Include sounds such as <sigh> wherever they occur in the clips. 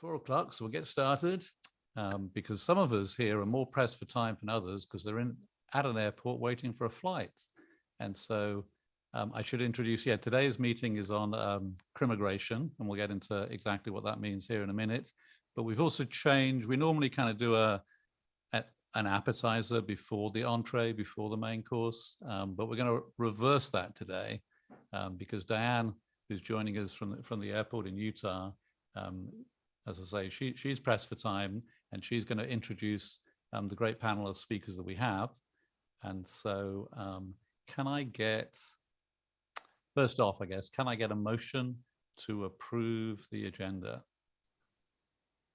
four o'clock, so we'll get started. Um, because some of us here are more pressed for time than others because they're in at an airport waiting for a flight. And so um, I should introduce, yeah, today's meeting is on um, crimmigration, and we'll get into exactly what that means here in a minute. But we've also changed, we normally kind of do a, a an appetizer before the entree, before the main course, um, but we're going to reverse that today um, because Diane, who's joining us from the, from the airport in Utah, um, as I say, she, she's pressed for time and she's going to introduce um, the great panel of speakers that we have. And so um, can I get, first off, I guess, can I get a motion to approve the agenda?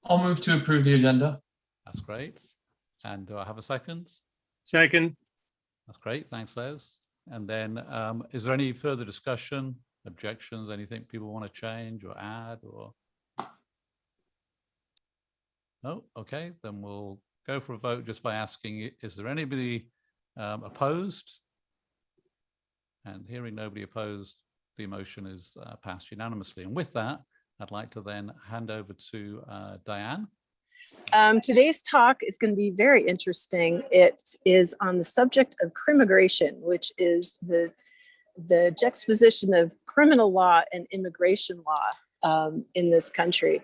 I'll move to approve the agenda. That's great. And do I have a second? Second, That's great. Thanks, Les. And then um, is there any further discussion, objections, anything people want to change or add or? No, okay, then we'll go for a vote just by asking, is there anybody um, opposed? And hearing nobody opposed, the motion is uh, passed unanimously. And with that, I'd like to then hand over to uh, Diane. Um, today's talk is going to be very interesting. It is on the subject of crimmigration, which is the, the juxtaposition of criminal law and immigration law um, in this country.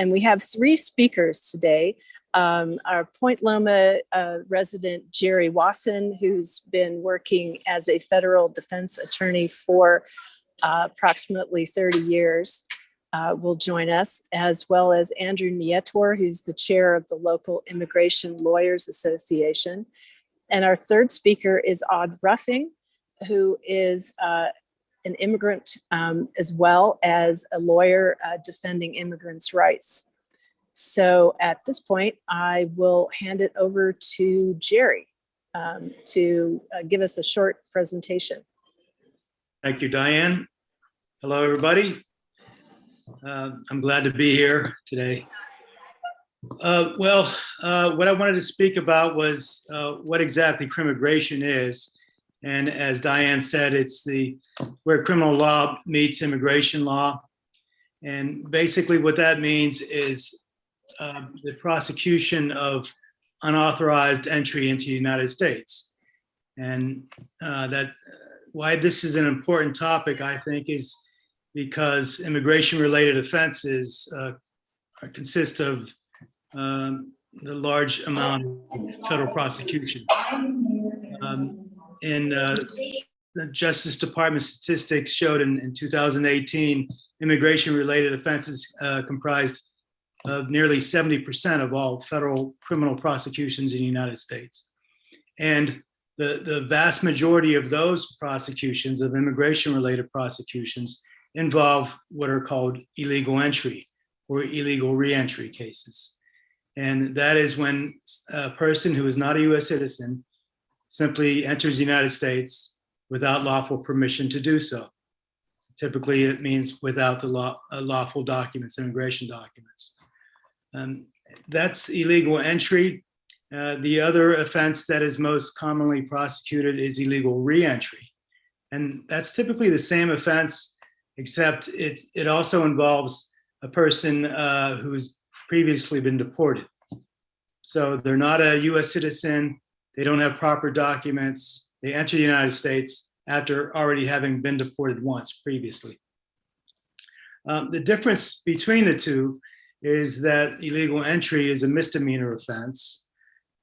And we have three speakers today. Um, our Point Loma uh, resident, Jerry Wasson, who's been working as a federal defense attorney for uh, approximately 30 years uh, will join us, as well as Andrew Nietor, who's the chair of the local Immigration Lawyers Association. And our third speaker is Odd Ruffing, who is uh, an immigrant um, as well as a lawyer uh, defending immigrants' rights. So at this point, I will hand it over to Jerry um, to uh, give us a short presentation. Thank you, Diane. Hello, everybody. Uh, I'm glad to be here today. Uh, well, uh, what I wanted to speak about was uh, what exactly crimmigration is. And as Diane said, it's the where criminal law meets immigration law. And basically what that means is uh, the prosecution of unauthorized entry into the United States. And uh, that why this is an important topic, I think, is because immigration-related offenses uh, consist of um, the large amount of federal prosecution. In uh, the Justice Department statistics showed in, in 2018, immigration-related offenses uh, comprised of nearly 70% of all federal criminal prosecutions in the United States. And the, the vast majority of those prosecutions, of immigration-related prosecutions, involve what are called illegal entry or illegal reentry cases. And that is when a person who is not a US citizen simply enters the United States without lawful permission to do so. Typically, it means without the law, uh, lawful documents, immigration documents. Um, that's illegal entry. Uh, the other offense that is most commonly prosecuted is illegal reentry. And that's typically the same offense, except it, it also involves a person uh, who's previously been deported. So they're not a US citizen, they don't have proper documents, they enter the United States after already having been deported once previously. Um, the difference between the two is that illegal entry is a misdemeanor offense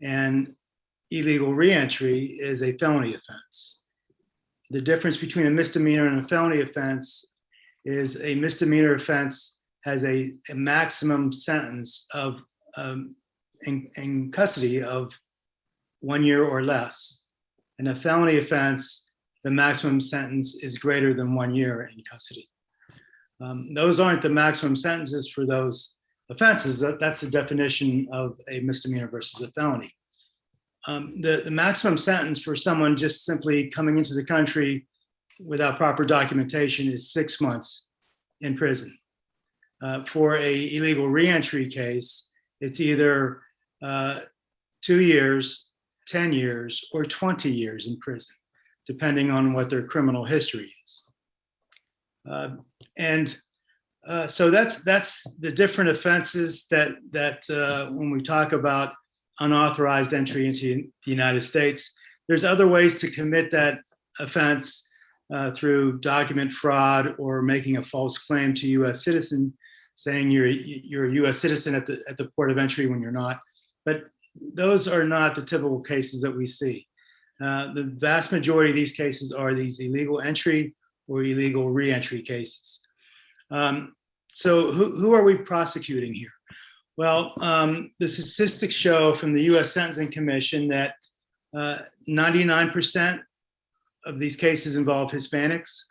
and illegal reentry is a felony offense. The difference between a misdemeanor and a felony offense is a misdemeanor offense has a, a maximum sentence of um, in, in custody of one year or less. And a felony offense, the maximum sentence is greater than one year in custody. Um, those aren't the maximum sentences for those offenses. That, that's the definition of a misdemeanor versus a felony. Um, the, the maximum sentence for someone just simply coming into the country without proper documentation is six months in prison. Uh, for a illegal reentry case, it's either uh, two years, 10 years, or 20 years in prison, depending on what their criminal history is. Uh, and uh, so that's that's the different offenses that that uh, when we talk about unauthorized entry into the United States, there's other ways to commit that offense uh, through document fraud or making a false claim to U.S. citizen, saying you're you're a U.S. citizen at the at the port of entry when you're not. But those are not the typical cases that we see. Uh, the vast majority of these cases are these illegal entry or illegal reentry cases. Um, so who, who are we prosecuting here? Well, um, the statistics show from the US Sentencing Commission that 99% of these cases involve Hispanics,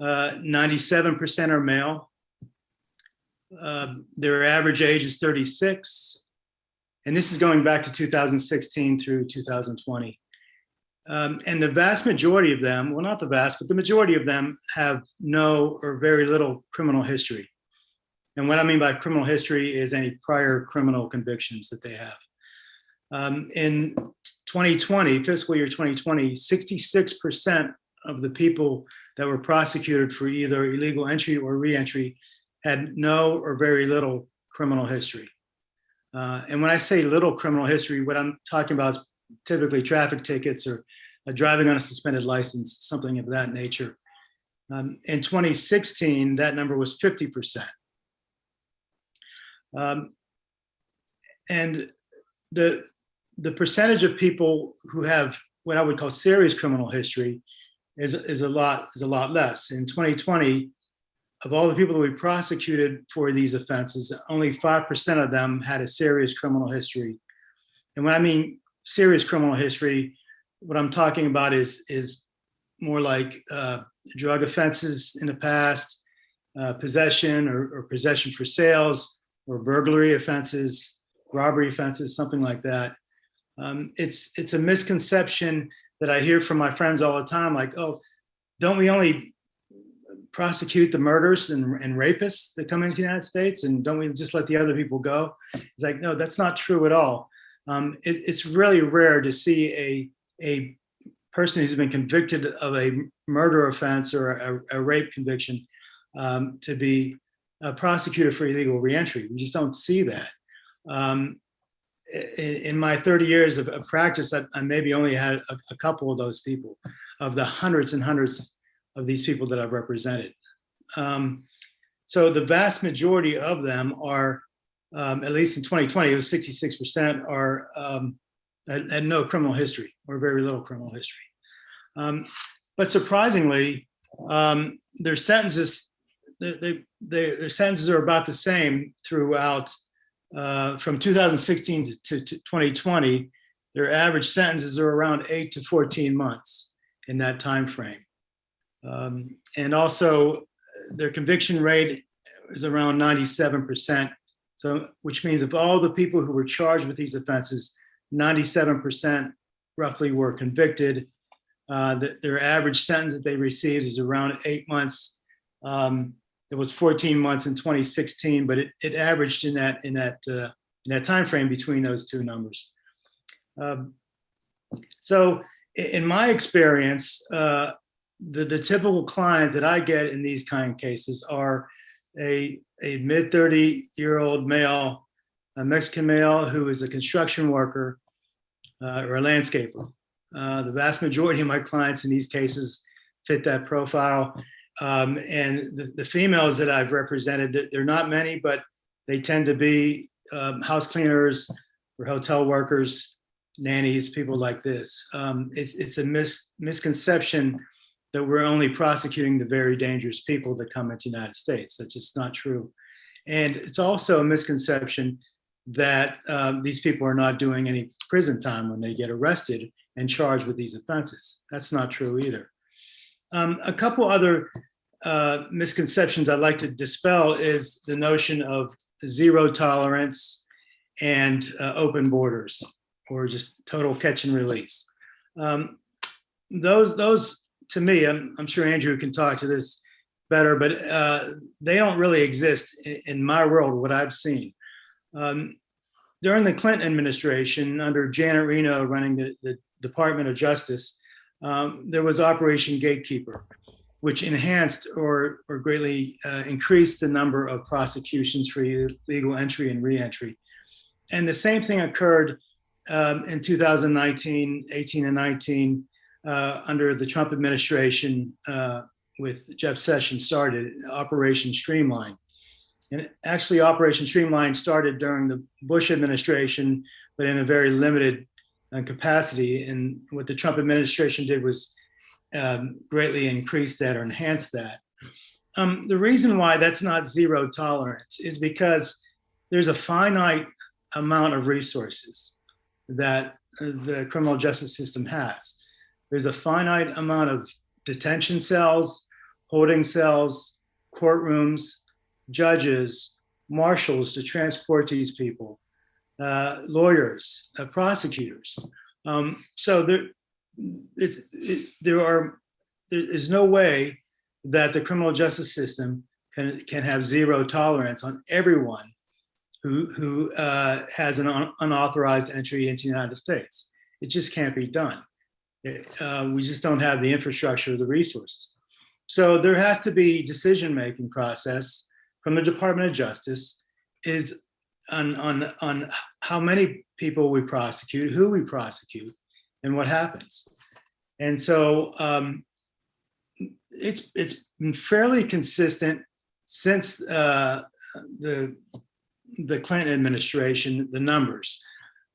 97% are male. Uh, their average age is 36. And this is going back to 2016 through 2020. Um, and the vast majority of them, well, not the vast, but the majority of them have no or very little criminal history. And what I mean by criminal history is any prior criminal convictions that they have. Um, in 2020, fiscal year 2020, 66% of the people that were prosecuted for either illegal entry or reentry had no or very little criminal history. Uh, and when I say little criminal history, what I'm talking about is typically traffic tickets or driving on a suspended license, something of that nature. Um, in 2016, that number was 50%. Um, and the, the percentage of people who have what I would call serious criminal history is, is, a, lot, is a lot less. In 2020, of all the people that we prosecuted for these offenses, only 5% of them had a serious criminal history. And when I mean serious criminal history, what I'm talking about is, is more like uh, drug offenses in the past, uh, possession or, or, possession for sales, or burglary offenses, robbery offenses, something like that. Um, it's, it's a misconception that I hear from my friends all the time, like, oh, don't we only prosecute the murders and, and rapists that come into the United States and don't we just let the other people go? It's like, no, that's not true at all. Um, it, it's really rare to see a, a person who's been convicted of a murder offense or a, a rape conviction um, to be uh, prosecuted for illegal reentry. We just don't see that. Um, in, in, my 30 years of, of practice, I, I, maybe only had a, a, couple of those people, of the hundreds and hundreds of these people that I've represented. Um, so the vast majority of them are, um, at least in 2020, it was 66% are um, no criminal history or very little criminal history. Um, but surprisingly, um, their sentences they, they, their sentences are about the same throughout uh, from 2016 to, to, to, 2020. Their average sentences are around eight to 14 months in that time frame. Um, and also their conviction rate is around 97%. So, which means of all the people who were charged with these offenses, 97% roughly were convicted. Uh, the, their average sentence that they received is around eight months. Um, it was 14 months in 2016, but it, it averaged in that in that uh, in that time frame between those two numbers. Um, so in my experience, uh, the, the typical client that I get in these kind of cases are a, a mid 30 year old male, a Mexican male who is a construction worker uh, or a landscaper. Uh, the vast majority of my clients in these cases fit that profile. Um, and the, the, females that I've represented, they're not many, but they tend to be um, house cleaners or hotel workers, nannies, people like this. Um, it's, it's a mis misconception that we're only prosecuting the very dangerous people that come into the United States. That's just not true. And it's also a misconception that um, these people are not doing any prison time when they get arrested and charged with these offenses. That's not true either. Um, a couple other uh, misconceptions I'd like to dispel is the notion of zero tolerance and uh, open borders or just total catch and release. Um, those, those to me, I'm, I'm, sure Andrew can talk to this better, but uh, they don't really exist in, in, my world, what I've seen. Um, during the Clinton administration, under Janet Reno running the, the Department of Justice, um, there was Operation Gatekeeper, which enhanced or, or greatly uh, increased the number of prosecutions for illegal entry and reentry. And the same thing occurred um, in 2019, 18 and 19 uh, under the Trump administration uh, with Jeff Sessions started Operation Streamline. And actually Operation Streamline started during the Bush administration, but in a very limited uh, capacity. And what the Trump administration did was um, greatly increase that or enhance that. Um, the reason why that's not zero tolerance is because there's a finite amount of resources that uh, the criminal justice system has. There's a finite amount of detention cells, holding cells, courtrooms, judges, marshals to transport these people, uh, lawyers, uh, prosecutors. Um, so there, it's, it, there are, there is no way that the criminal justice system can, can have zero tolerance on everyone who, who uh, has an un unauthorized entry into the United States. It just can't be done. Uh, we just don't have the infrastructure or the resources. So there has to be decision-making process from the Department of Justice is on, on, on how many people we prosecute, who we prosecute, and what happens. And so um, it's it's been fairly consistent since uh, the the Clinton administration, the numbers,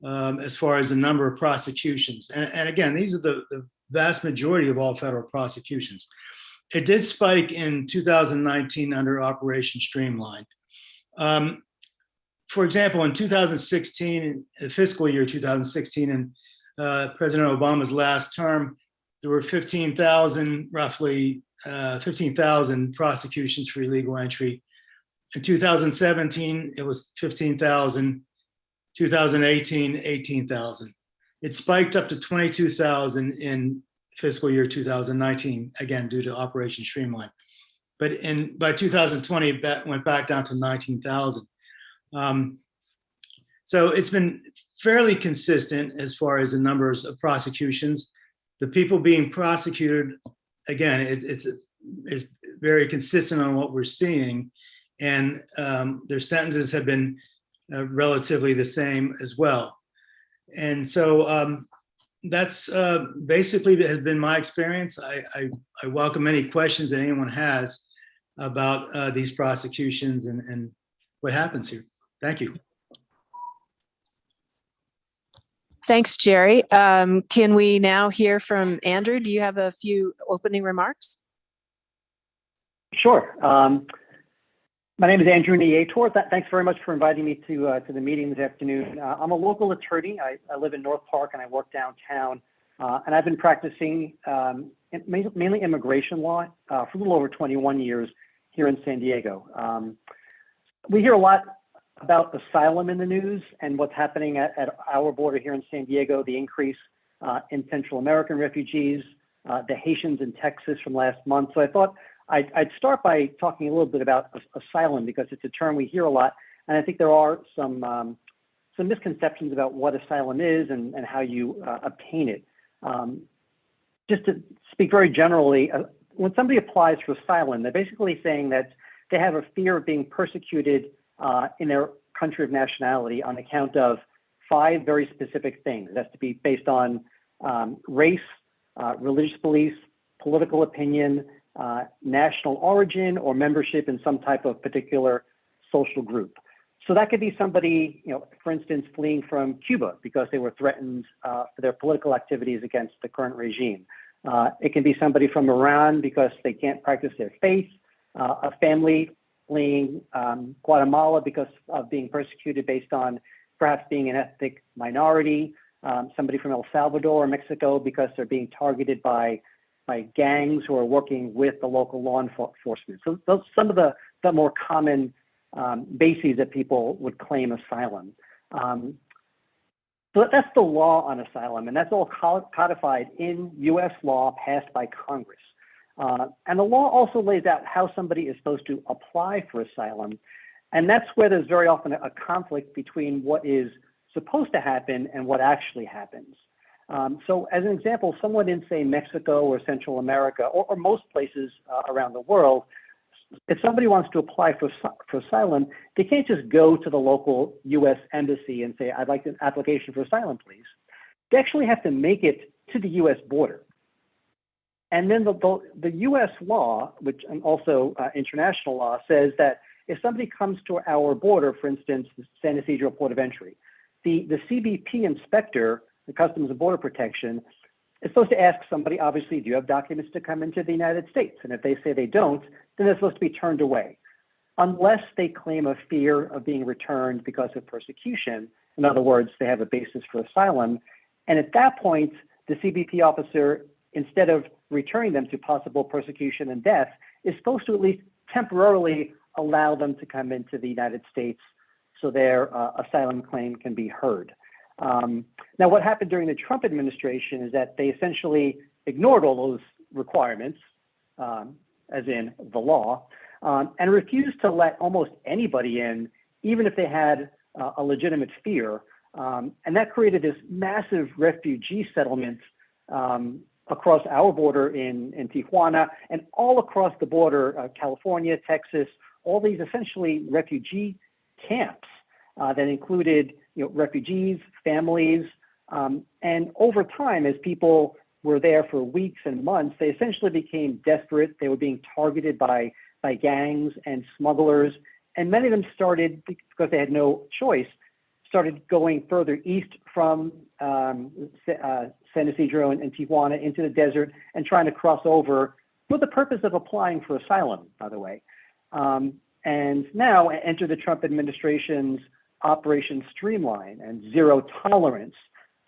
um, as far as the number of prosecutions. And, and again, these are the, the vast majority of all federal prosecutions. It did spike in 2019 under Operation Streamline. Um, for example, in 2016, the fiscal year 2016, and uh, President Obama's last term, there were 15,000, roughly uh, 15,000 prosecutions for illegal entry. In 2017, it was 15,000. 2018, 18,000. It spiked up to 22,000 in fiscal year 2019, again, due to Operation Streamline. But in by 2020, that went back down to 19,000. Um, so it's been fairly consistent as far as the numbers of prosecutions. The people being prosecuted, again, it's, it's, it's very consistent on what we're seeing. And um, their sentences have been uh, relatively the same as well. And so um, that's uh, basically has been my experience. I, I, I, welcome any questions that anyone has about uh, these prosecutions and, and what happens here. Thank you. Thanks, Jerry. Um, can we now hear from Andrew? Do you have a few opening remarks? Sure. Um, my name is Andrew Nietor. Th thanks very much for inviting me to uh, to the meeting this afternoon. Uh, I'm a local attorney. I, I, live in North Park and I work downtown. Uh, and I've been practicing um, mainly immigration law uh, for a little over 21 years here in San Diego. Um, we hear a lot about asylum in the news and what's happening at, at our border here in San Diego, the increase uh, in Central American refugees, uh, the Haitians in Texas from last month. So I thought I'd, I'd, start by talking a little bit about asylum because it's a term we hear a lot. And I think there are some, um, some misconceptions about what asylum is and, and how you uh, obtain it. Um, just to speak very generally, uh, when somebody applies for asylum, they're basically saying that they have a fear of being persecuted uh, in their country of nationality on account of five very specific things. It has to be based on um, race, uh, religious beliefs, political opinion, uh, national origin, or membership in some type of particular social group. So that could be somebody, you know, for instance, fleeing from Cuba because they were threatened uh, for their political activities against the current regime. Uh, it can be somebody from Iran because they can't practice their faith, uh, a family fleeing um, Guatemala because of being persecuted based on perhaps being an ethnic minority, um, somebody from El Salvador or Mexico because they're being targeted by by gangs who are working with the local law enforcement. So those some of the, the more common um, bases that people would claim asylum. Um, so that's the law on asylum, and that's all codified in U.S. law passed by Congress. Uh, and the law also lays out how somebody is supposed to apply for asylum. And that's where there's very often a conflict between what is supposed to happen and what actually happens. Um, so as an example, someone in say Mexico or Central America or, or most places uh, around the world, if somebody wants to apply for, for asylum, they can't just go to the local US embassy and say, I'd like an application for asylum, please. They actually have to make it to the US border. And then the, the, the US law, which and also uh, international law, says that if somebody comes to our border, for instance, the San Ysidro Port of Entry, the, the CBP inspector, the Customs and Border Protection, is supposed to ask somebody, obviously, do you have documents to come into the United States? And if they say they don't, then they're supposed to be turned away, unless they claim a fear of being returned because of persecution. In other words, they have a basis for asylum. And at that point, the CBP officer, instead of returning them to possible persecution and death, is supposed to at least temporarily allow them to come into the United States so their uh, asylum claim can be heard. Um, now, what happened during the Trump administration is that they essentially ignored all those requirements, um, as in the law, um, and refused to let almost anybody in, even if they had uh, a legitimate fear. Um, and that created this massive refugee settlement um, across our border in, in Tijuana and all across the border, uh, California, Texas, all these essentially refugee camps uh, that included you know, refugees, families, um, and over time, as people were there for weeks and months, they essentially became desperate. They were being targeted by, by gangs and smugglers, and many of them started, because they had no choice, started going further east from um, uh, San Ysidro and, and Tijuana into the desert and trying to cross over for the purpose of applying for asylum, by the way. Um, and now enter the Trump administration's Operation Streamline and zero tolerance,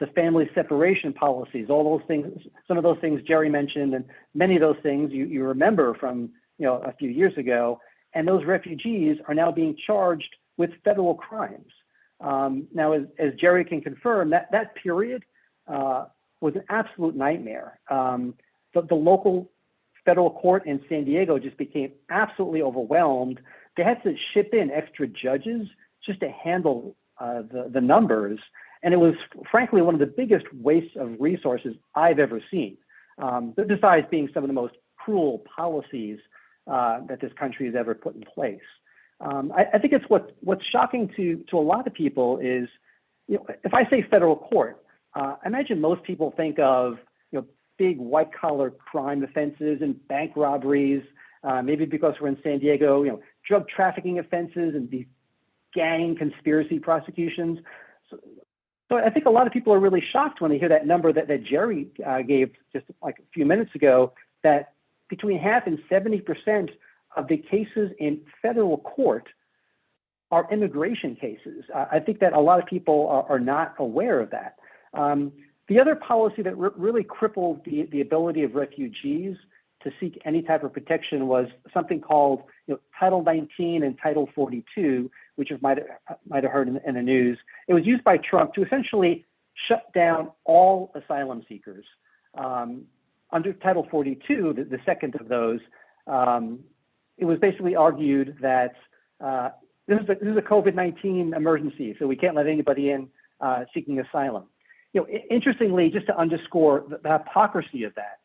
the family separation policies, all those things, some of those things Jerry mentioned, and many of those things you, you remember from you know a few years ago. And those refugees are now being charged with federal crimes. Um, now, as, as, Jerry can confirm, that that period uh, was an absolute nightmare. Um, the, the local federal court in San Diego just became absolutely overwhelmed. They had to ship in extra judges just to handle uh, the, the numbers. And it was frankly one of the biggest wastes of resources I've ever seen, um, besides being some of the most cruel policies uh, that this country has ever put in place. Um, I, I, think it's what, what's shocking to, to a lot of people is, you know, if I say federal court, uh, I imagine most people think of you know, big white collar crime offenses and bank robberies, uh, maybe because we're in San Diego, you know, drug trafficking offenses and these gang conspiracy prosecutions. So, so, I think a lot of people are really shocked when they hear that number that, that Jerry uh, gave just like a few minutes ago, that between half and 70% of the cases in federal court are immigration cases. Uh, I think that a lot of people are, are not aware of that. Um, the other policy that really crippled the, the ability of refugees to seek any type of protection was something called you know, Title 19 and Title 42, which you might, might have heard in, in, the news. It was used by Trump to essentially shut down all asylum seekers. Um, under Title 42, the, the, second of those, um, it was basically argued that uh, this, is a, this is a COVID-19 emergency, so we can't let anybody in uh, seeking asylum. You know, interestingly, just to underscore the, the hypocrisy of that,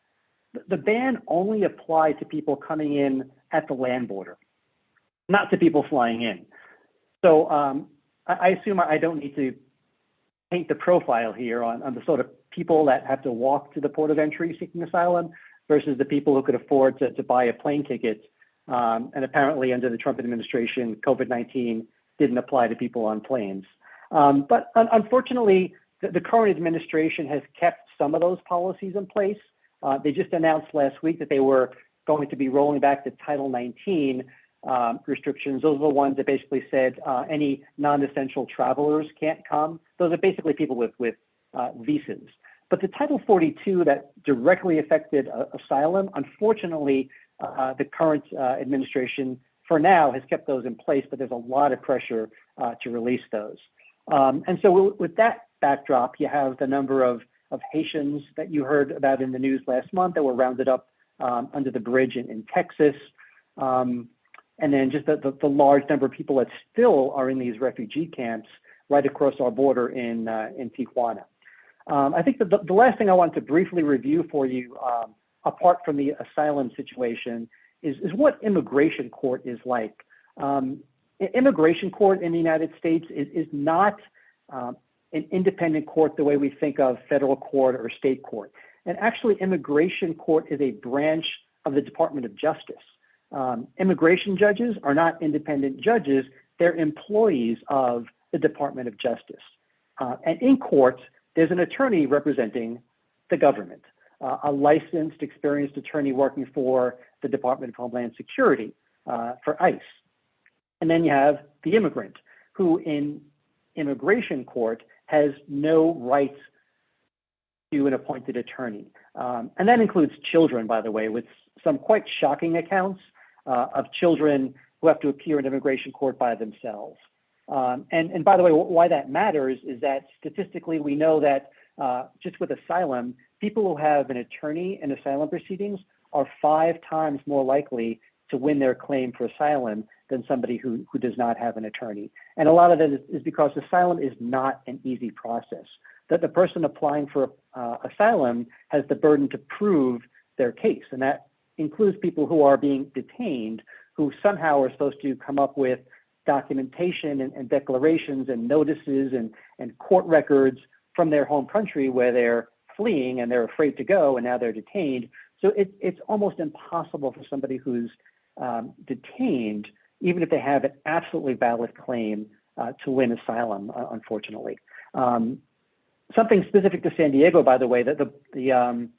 the ban only applied to people coming in at the land border, not to people flying in. So um, I, assume I don't need to paint the profile here on, the sort of people that have to walk to the port of entry seeking asylum versus the people who could afford to, to buy a plane ticket. Um, and apparently under the Trump administration, COVID-19 didn't apply to people on planes. Um, but un unfortunately, the, current administration has kept some of those policies in place. Uh, they just announced last week that they were going to be rolling back the Title 19 um, restrictions. Those are the ones that basically said uh, any non-essential travelers can't come. Those are basically people with, with uh, visas. But the Title 42 that directly affected uh, asylum, unfortunately, uh, the current uh, administration for now has kept those in place, but there's a lot of pressure uh, to release those. Um, and so with that backdrop, you have the number of of Haitians that you heard about in the news last month that were rounded up um, under the bridge in, in Texas. Um, and then just the, the, the, large number of people that still are in these refugee camps right across our border in, uh, in Tijuana. Um, I think the, the last thing I want to briefly review for you, um, apart from the asylum situation, is, is what immigration court is like. Um, immigration court in the United States is, is not um, an independent court the way we think of federal court or state court. And actually, immigration court is a branch of the Department of Justice. Um, immigration judges are not independent judges, they're employees of the Department of Justice. Uh, and in court, there's an attorney representing the government, uh, a licensed, experienced attorney working for the Department of Homeland Security, uh, for ICE. And then you have the immigrant, who in immigration court has no rights to an appointed attorney. Um, and that includes children, by the way, with some quite shocking accounts of children who have to appear in immigration court by themselves. Um, and, and by the way, why that matters is that statistically we know that uh, just with asylum, people who have an attorney in asylum proceedings are five times more likely to win their claim for asylum than somebody who, who does not have an attorney. And a lot of that is, is because asylum is not an easy process. That the person applying for uh, asylum has the burden to prove their case, and that includes people who are being detained, who somehow are supposed to come up with documentation and, and declarations and notices and, and court records from their home country where they're fleeing and they're afraid to go and now they're detained. So it, it's almost impossible for somebody who's um, detained, even if they have an absolutely valid claim, uh, to win asylum, uh, unfortunately. Um, something specific to San Diego, by the way, that the, the, um,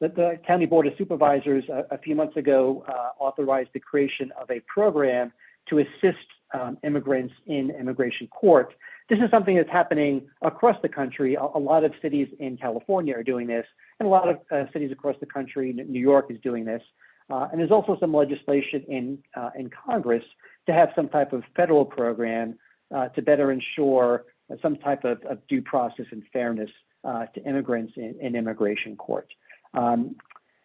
that the County Board of Supervisors a, a few months ago uh, authorized the creation of a program to assist um, immigrants in immigration court. This is something that's happening across the country. A, a lot of cities in California are doing this, and a lot of uh, cities across the country, New York is doing this. Uh, and there's also some legislation in, uh, in Congress to have some type of federal program uh, to better ensure some type of, of due process and fairness uh, to immigrants in, in immigration court. Um,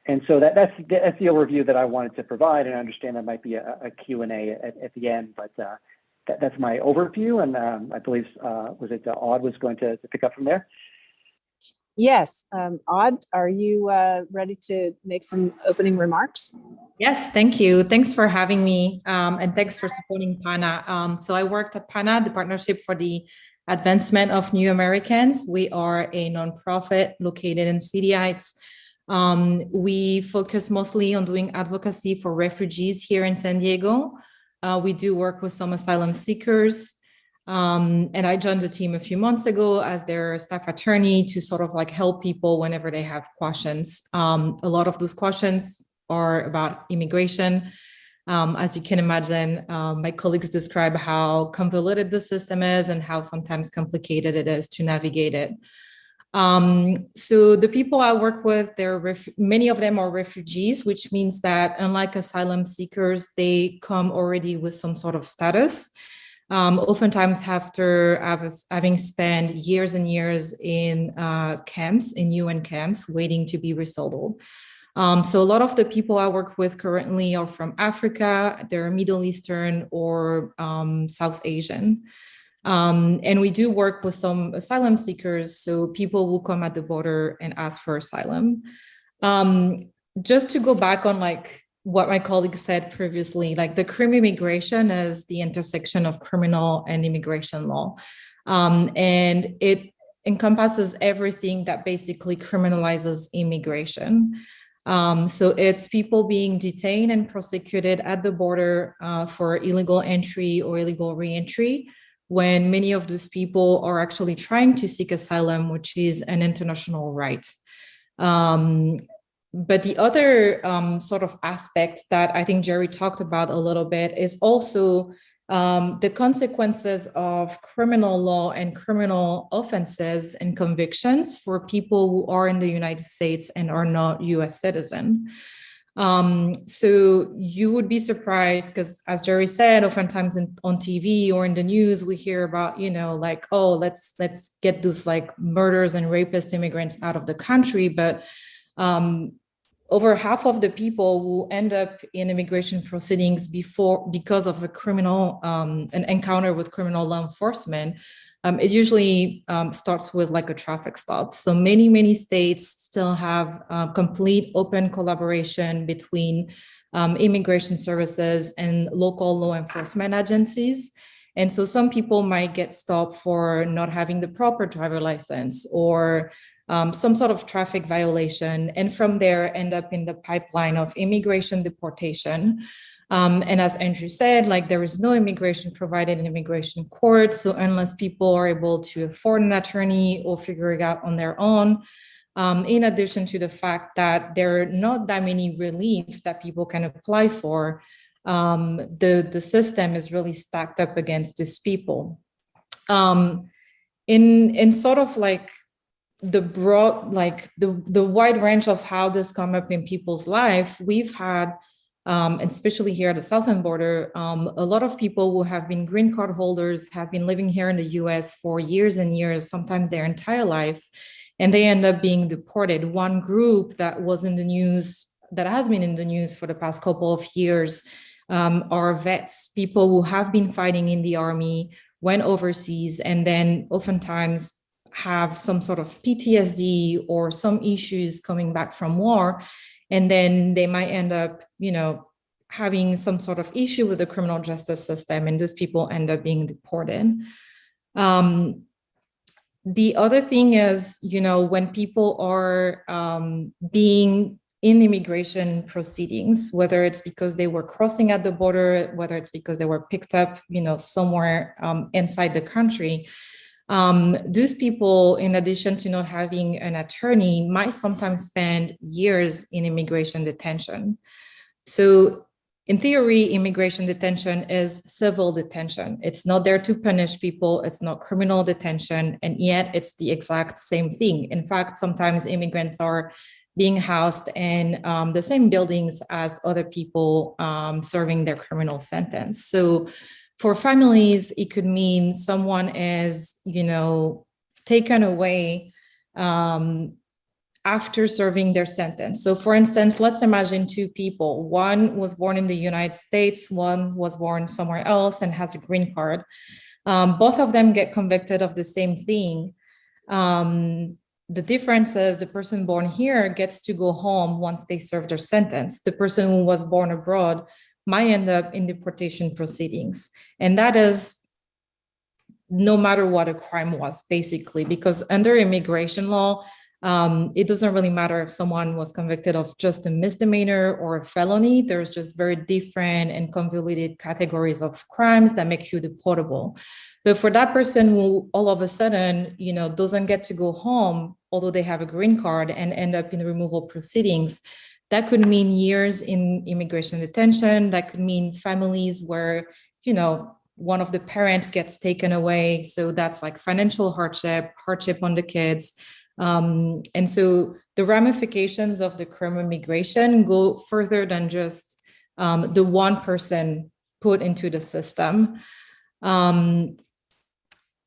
and so that, that's, that's the overview that I wanted to provide, and I understand that might be a, a Q&A at, at the end, but uh, that, that's my overview, and um, I believe, uh, was it uh, Aud was going to, to pick up from there? Yes, um, Odd, are you uh, ready to make some opening remarks? Yes, thank you. Thanks for having me um, and thanks for supporting PANA. Um, so I worked at PANA, the Partnership for the Advancement of New Americans. We are a nonprofit located in City Heights. Um, we focus mostly on doing advocacy for refugees here in San Diego. Uh, we do work with some asylum seekers. Um, and I joined the team a few months ago as their staff attorney to sort of like help people whenever they have questions. Um, a lot of those questions are about immigration. Um, as you can imagine, um, my colleagues describe how convoluted the system is and how sometimes complicated it is to navigate it. Um, so the people I work with, they're many of them are refugees, which means that unlike asylum seekers, they come already with some sort of status. Um, oftentimes after having spent years and years in uh, camps, in UN camps, waiting to be resettled. Um, so a lot of the people I work with currently are from Africa, they're Middle Eastern or um, South Asian. Um, and we do work with some asylum seekers, so people will come at the border and ask for asylum. Um, just to go back on like what my colleague said previously, like the crimmigration is the intersection of criminal and immigration law. Um, and it encompasses everything that basically criminalizes immigration. Um, so it's people being detained and prosecuted at the border uh, for illegal entry or illegal reentry when many of those people are actually trying to seek asylum, which is an international right. Um, but the other um, sort of aspect that I think Jerry talked about a little bit is also um, the consequences of criminal law and criminal offenses and convictions for people who are in the United States and are not US citizen. Um, so you would be surprised because as Jerry said, oftentimes in, on TV or in the news, we hear about, you know, like, oh, let's let's get those like murders and rapist immigrants out of the country. But um, over half of the people who end up in immigration proceedings before because of a criminal um, an encounter with criminal law enforcement um, it usually um, starts with like a traffic stop. So many, many states still have uh, complete open collaboration between um, immigration services and local law enforcement agencies. And so some people might get stopped for not having the proper driver license or um, some sort of traffic violation. And from there end up in the pipeline of immigration deportation. Um, and as Andrew said, like there is no immigration provided in immigration court. So unless people are able to afford an attorney or figure it out on their own, um, in addition to the fact that there are not that many relief that people can apply for, um, the, the system is really stacked up against these people. Um, in, in sort of like the broad, like the, the wide range of how this come up in people's life, we've had, um, especially here at the southern border, um, a lot of people who have been green card holders have been living here in the US for years and years, sometimes their entire lives, and they end up being deported. One group that was in the news, that has been in the news for the past couple of years, um, are vets, people who have been fighting in the army, went overseas, and then oftentimes have some sort of PTSD or some issues coming back from war. And then they might end up, you know, having some sort of issue with the criminal justice system, and those people end up being deported. Um, the other thing is, you know, when people are um, being in immigration proceedings, whether it's because they were crossing at the border, whether it's because they were picked up, you know, somewhere um, inside the country, um, those people, in addition to not having an attorney, might sometimes spend years in immigration detention. So in theory, immigration detention is civil detention. It's not there to punish people. It's not criminal detention. And yet it's the exact same thing. In fact, sometimes immigrants are being housed in um, the same buildings as other people um, serving their criminal sentence. So for families, it could mean someone is, you know, taken away um, after serving their sentence. So for instance, let's imagine two people. One was born in the United States, one was born somewhere else and has a green card. Um, both of them get convicted of the same thing. Um, the difference is the person born here gets to go home once they serve their sentence. The person who was born abroad might end up in deportation proceedings. And that is no matter what a crime was, basically, because under immigration law, um, it doesn't really matter if someone was convicted of just a misdemeanor or a felony. There's just very different and convoluted categories of crimes that make you deportable. But for that person who all of a sudden, you know, doesn't get to go home, although they have a green card and end up in removal proceedings, that could mean years in immigration detention. That could mean families where, you know, one of the parent gets taken away. So that's like financial hardship, hardship on the kids. Um, and so the ramifications of the crimmigration go further than just um, the one person put into the system. Um,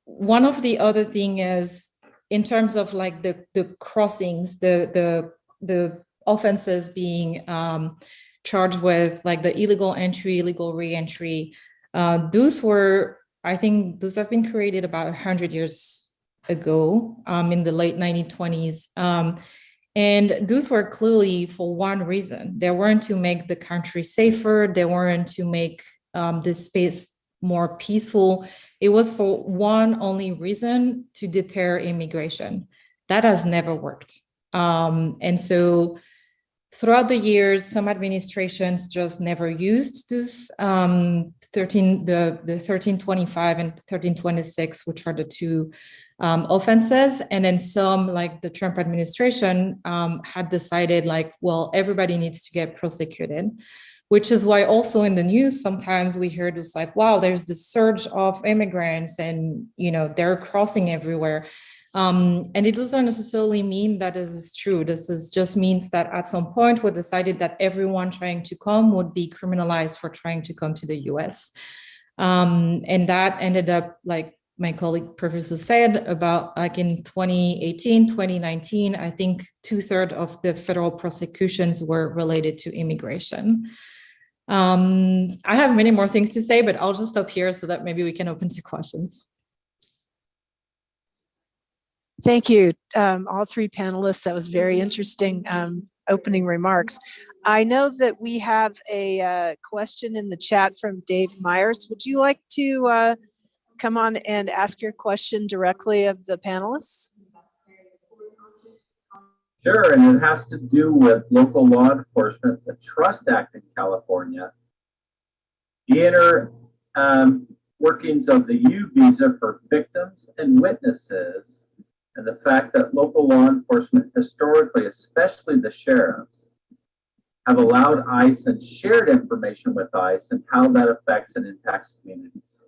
one of the other thing is in terms of like the, the crossings, the, the, the offenses being um, charged with like the illegal entry, illegal reentry, uh, those were, I think those have been created about 100 years ago um, in the late 1920s. Um, and those were clearly for one reason. They weren't to make the country safer. They weren't to make um, this space more peaceful. It was for one only reason to deter immigration. That has never worked. Um, and so throughout the years, some administrations just never used this um, 13, the, the 1325 and 1326, which are the two um, offenses. And then some, like the Trump administration, um, had decided like, well, everybody needs to get prosecuted, which is why also in the news, sometimes we hear this like, wow, there's this surge of immigrants and, you know, they're crossing everywhere. Um, and it doesn't necessarily mean that this is true. This is just means that at some point we decided that everyone trying to come would be criminalized for trying to come to the US. Um, and that ended up like my colleague professor said about like in 2018, 2019, I think two thirds of the federal prosecutions were related to immigration. Um, I have many more things to say, but I'll just stop here so that maybe we can open to questions. Thank you, um, all three panelists. That was very interesting um, opening remarks. I know that we have a uh, question in the chat from Dave Myers. Would you like to uh, come on and ask your question directly of the panelists? Sure, and it has to do with local law enforcement, the Trust Act in California. The inner um, workings of the U visa for victims and witnesses, and the fact that local law enforcement historically, especially the sheriffs, have allowed ICE and shared information with ICE and how that affects and impacts communities.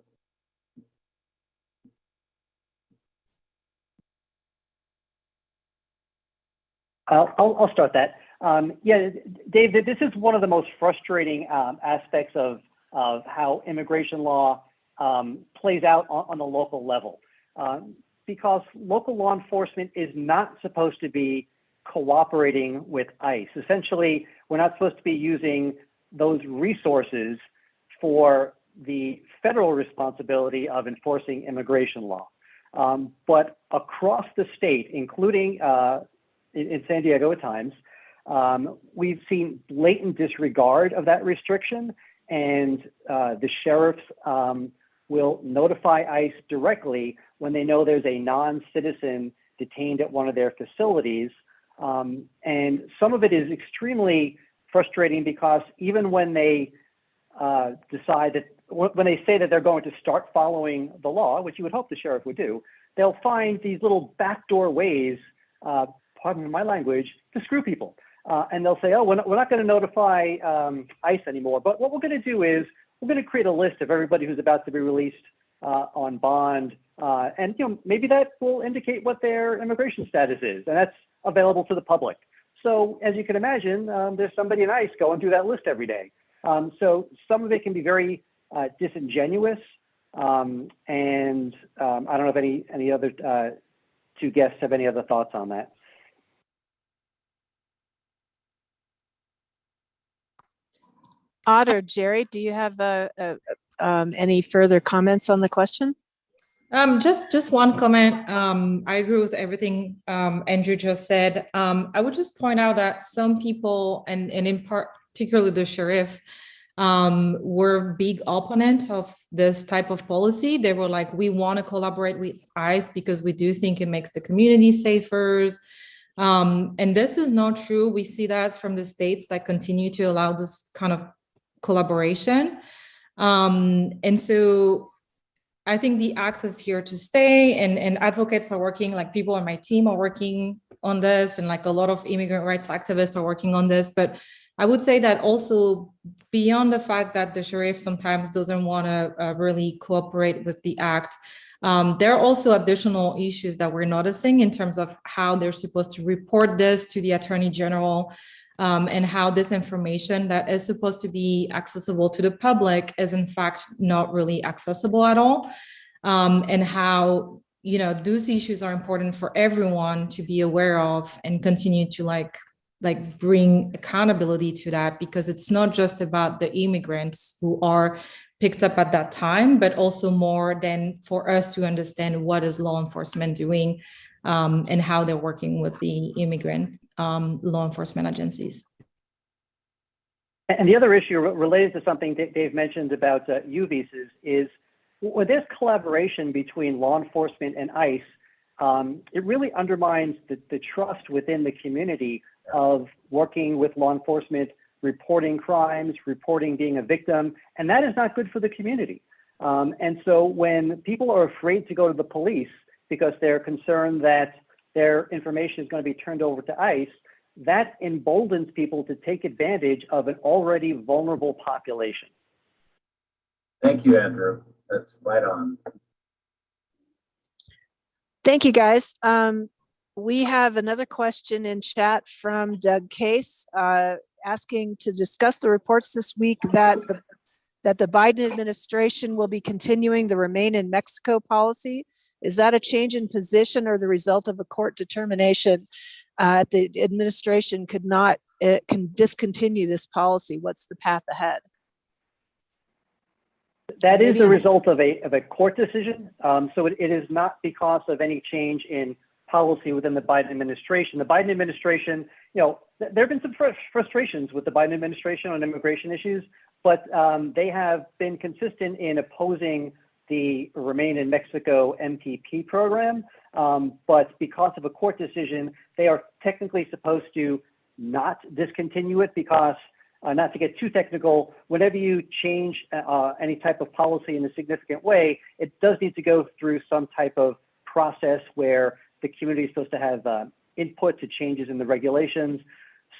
I'll, I'll, start that. Um, yeah, Dave, this is one of the most frustrating um, aspects of, of how immigration law um, plays out on, on the local level. Um, because local law enforcement is not supposed to be cooperating with ICE. Essentially, we're not supposed to be using those resources for the federal responsibility of enforcing immigration law. Um, but across the state, including uh, in, in, San Diego at times, um, we've seen blatant disregard of that restriction, and uh, the sheriffs um, will notify ICE directly when they know there's a non-citizen detained at one of their facilities. Um, and some of it is extremely frustrating because even when they uh, decide that, when they say that they're going to start following the law, which you would hope the sheriff would do, they'll find these little backdoor ways, uh, pardon my language, to screw people. Uh, and they'll say, oh, we're not, we're not going to notify um, ICE anymore, but what we're going to do is we're going to create a list of everybody who's about to be released uh, on bond. Uh, and you know, maybe that will indicate what their immigration status is, and that's available to the public. So as you can imagine, um, there's somebody in ICE going through that list every day. Um, so some of it can be very uh, disingenuous. Um, and um, I don't know if any, any other uh, two guests have any other thoughts on that. Otter, Jerry, do you have uh, uh, um, any further comments on the question? Um, just just one comment. Um, I agree with everything um, Andrew just said. Um, I would just point out that some people, and, and in part, particularly the sheriff, um, were big opponent of this type of policy. They were like, we want to collaborate with ICE because we do think it makes the community safer. Um, and this is not true. We see that from the states that continue to allow this kind of collaboration. Um, and so I think the act is here to stay and, and advocates are working, like people on my team are working on this and like a lot of immigrant rights activists are working on this. But I would say that also beyond the fact that the sheriff sometimes doesn't want to uh, really cooperate with the act, um, there are also additional issues that we're noticing in terms of how they're supposed to report this to the attorney general um, and how this information that is supposed to be accessible to the public is in fact not really accessible at all. Um, and how, you know, those issues are important for everyone to be aware of and continue to like like bring accountability to that because it's not just about the immigrants who are picked up at that time, but also more than for us to understand what is law enforcement doing um, and how they're working with the immigrant um, law enforcement agencies. And the other issue related to something that Dave mentioned about uh, U visas is with this collaboration between law enforcement and ICE, um, it really undermines the, the trust within the community of working with law enforcement, reporting crimes, reporting being a victim, and that is not good for the community. Um, and so when people are afraid to go to the police because they're concerned that their information is going to be turned over to ICE, that emboldens people to take advantage of an already vulnerable population. Thank you, Andrew. That's right on. Thank you, guys. Um, we have another question in chat from Doug Case uh, asking to discuss the reports this week that the, that the Biden administration will be continuing the remain in Mexico policy. Is that a change in position or the result of a court determination uh, the administration could not uh, can discontinue this policy? What's the path ahead? That is the result of a, of a court decision. Um, so it, it is not because of any change in policy within the Biden administration. The Biden administration, you know, th- there have been some frus- frustrations with the Biden administration on immigration issues, but um, they have been consistent in opposing the Remain in Mexico MPP program. Um, but because of a court decision, they are technically supposed to not discontinue it because, uh, not to get too technical, whenever you change uh, any type of policy in a significant way, it does need to go through some type of process where the community is supposed to have uh, input to changes in the regulations.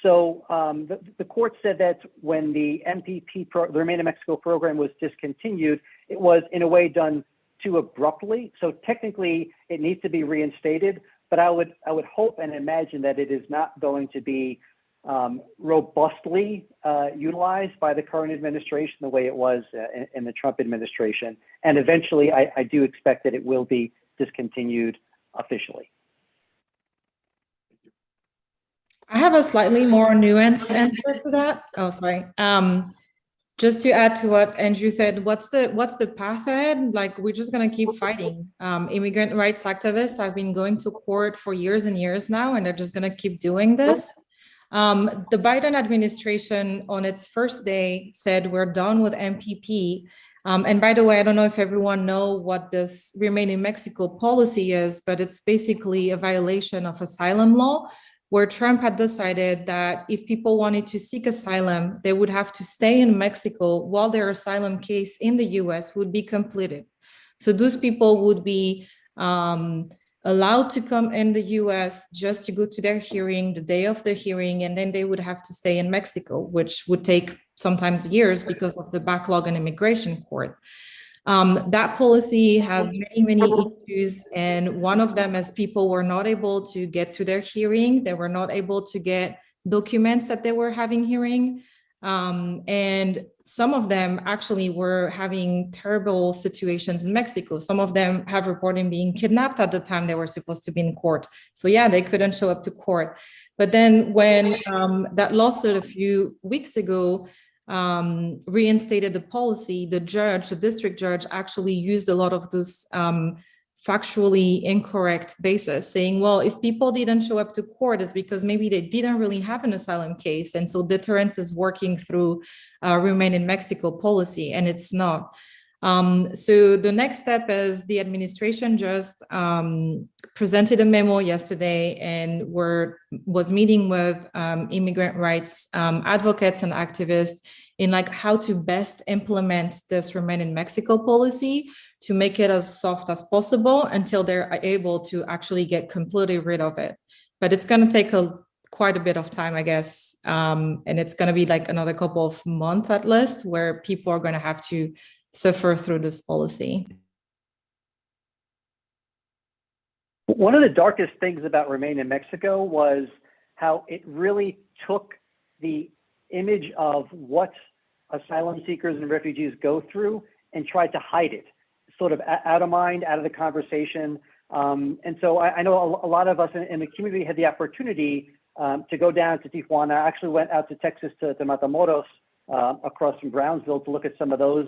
So um, the, the court said that when the MPP, pro, the Remain in Mexico program was discontinued, it was in a way done too abruptly. So technically, it needs to be reinstated. But I would I would hope and imagine that it is not going to be um, robustly uh, utilized by the current administration the way it was uh, in, in, the Trump administration. And eventually, I, I do expect that it will be discontinued officially. I have a slightly more nuanced answer to that. Oh, sorry. Um, just to add to what Andrew said, what's the what's the path ahead? Like we're just gonna keep fighting. Um, immigrant rights activists have been going to court for years and years now, and they're just gonna keep doing this. Um, the Biden administration on its first day said we're done with MPP. Um, and by the way, I don't know if everyone know what this Remain in Mexico policy is, but it's basically a violation of asylum law where Trump had decided that if people wanted to seek asylum, they would have to stay in Mexico while their asylum case in the US would be completed. So those people would be um, allowed to come in the US just to go to their hearing the day of the hearing, and then they would have to stay in Mexico, which would take sometimes years because of the backlog in immigration court. Um, that policy has many, many issues, and one of them is people were not able to get to their hearing. They were not able to get documents that they were having hearing. Um, and some of them actually were having terrible situations in Mexico. Some of them have reported being kidnapped at the time they were supposed to be in court. So yeah, they couldn't show up to court. But then when um, that lawsuit a few weeks ago um, reinstated the policy, the judge, the district judge actually used a lot of those um, factually incorrect basis saying, well, if people didn't show up to court, it's because maybe they didn't really have an asylum case. And so deterrence is working through uh, remain in Mexico policy, and it's not. Um, so the next step is the administration just um, presented a memo yesterday and were was meeting with um, immigrant rights um, advocates and activists in like how to best implement this remain in Mexico policy to make it as soft as possible until they're able to actually get completely rid of it. But it's going to take a quite a bit of time, I guess. Um, and it's going to be like another couple of months at least where people are going to have to suffer through this policy. One of the darkest things about Remain in Mexico was how it really took the image of what asylum seekers and refugees go through and tried to hide it, sort of out of mind, out of the conversation. Um, and so I, I, know a, lot of us in, in, the community had the opportunity um, to go down to Tijuana. I actually went out to Texas to, to Matamoros uh, across from Brownsville to look at some of those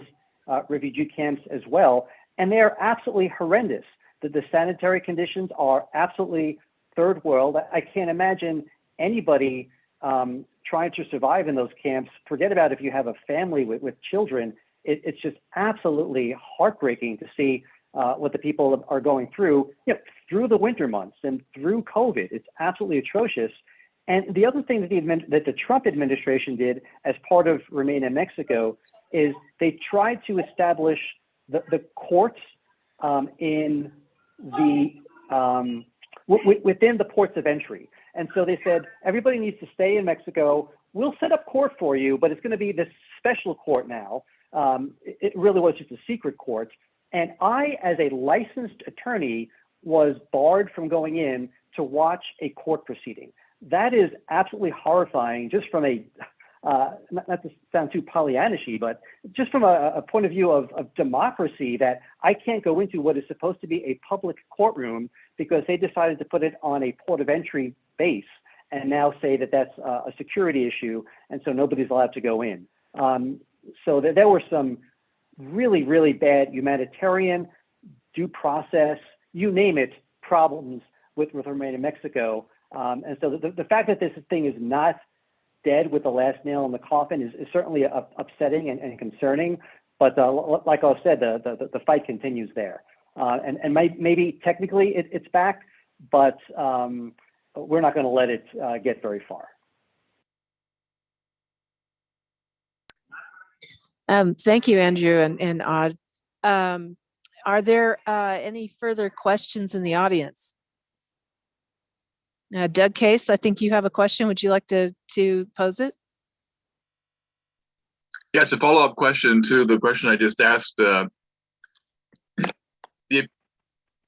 uh, refugee camps as well. And they are absolutely horrendous. The, the sanitary conditions are absolutely third world. I, can't imagine anybody um, trying to survive in those camps, forget about if you have a family with, with children. It, it's just absolutely heartbreaking to see uh, what the people are going through you know, through the winter months and through COVID. It's absolutely atrocious. And the other thing that the, that the Trump administration did as part of Remain in Mexico is they tried to establish the, the courts um, in the um, within the ports of entry. And so they said, everybody needs to stay in Mexico. We'll set up court for you, but it's going to be this special court now. Um, it really was just a secret court. And I, as a licensed attorney, was barred from going in to watch a court proceeding. That is absolutely horrifying, just from a uh, not, not, to sound too Pollyannishy, but just from a, a point of view of, of, democracy, that I can't go into what is supposed to be a public courtroom because they decided to put it on a port of entry base and now say that that's a security issue, and so nobody's allowed to go in. Um, so th- there were some really, really bad humanitarian, due process, you name it, problems with, with remain in Mexico. Um, and so the, the fact that this thing is not dead with the last nail in the coffin is, is certainly up- upsetting and, and concerning. But uh, like I said, the, the, the fight continues there. Uh, and and may, maybe technically it, it's back, but um, we're not going to let it uh, get very far. Um, thank you, Andrew and, and Odd. Um, are there uh, any further questions in the audience? Uh, Doug Case, I think you have a question. Would you like to, to pose it? Yeah, it's a follow-up question to the question I just asked. uh, The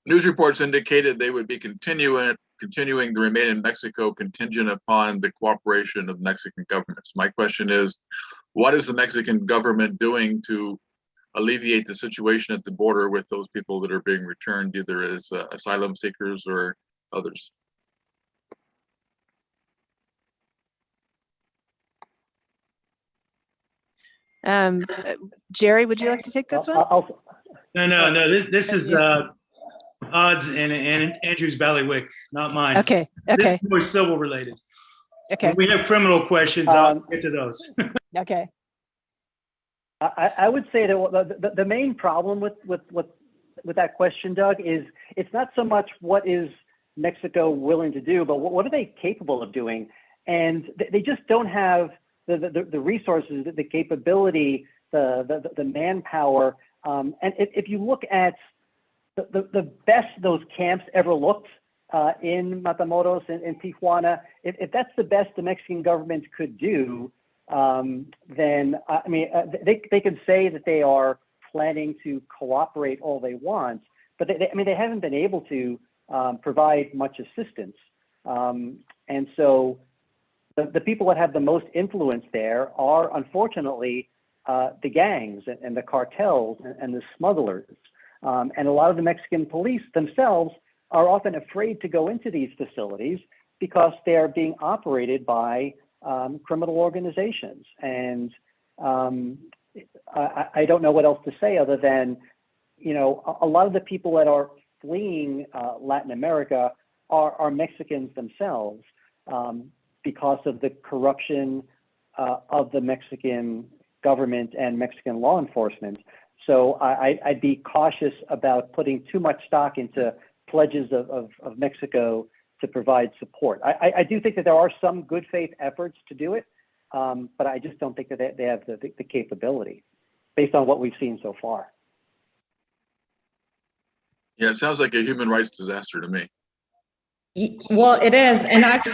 news reports indicated they would be continuing, continuing to remain in Mexico contingent upon the cooperation of Mexican governments. My question is, what is the Mexican government doing to alleviate the situation at the border with those people that are being returned either as uh, asylum seekers or others? Um, uh, Jerry, would you like to take this one? I'll- I'll- No, no, no, this, this is, uh, odds and, and Andrew's Ballywick, not mine. Okay, This is more civil related. okay, We have criminal questions. I'll Um, get to those. <laughs> okay. I, I- I would say that the, the, the main problem with, with, with, with that question, Doug, is it's not so much what is Mexico willing to do, but what, what are they capable of doing? And they, they just don't have the, the, the resources, the capability, the, the, the manpower. Um, and if, if you look at the, the, the best those camps ever looked uh, in Matamoros and, and Tijuana, if, if that's the best the Mexican government could do, um, then uh, I mean, uh, they, they could say that they are planning to cooperate all they want, but they, I mean, they haven't been able to um, provide much assistance. Um, and so the, the people that have the most influence there are unfortunately uh, the gangs and, and the cartels and, and the smugglers. Um, and a lot of the Mexican police themselves are often afraid to go into these facilities because they are being operated by um, criminal organizations. And um, I, I don't know what else to say other than, you know, a, a lot of the people that are fleeing uh, Latin America are, are Mexicans themselves um, because of the corruption uh, of the Mexican government and Mexican law enforcement. So I, I- I'd be cautious about putting too much stock into pledges of, of, of Mexico to provide support. I, I, I do think that there are some good faith efforts to do it, um, but I just don't think that they, they have the, the, the capability based on what we've seen so far. Yeah, it sounds like a human rights disaster to me. Well, it is, and ac-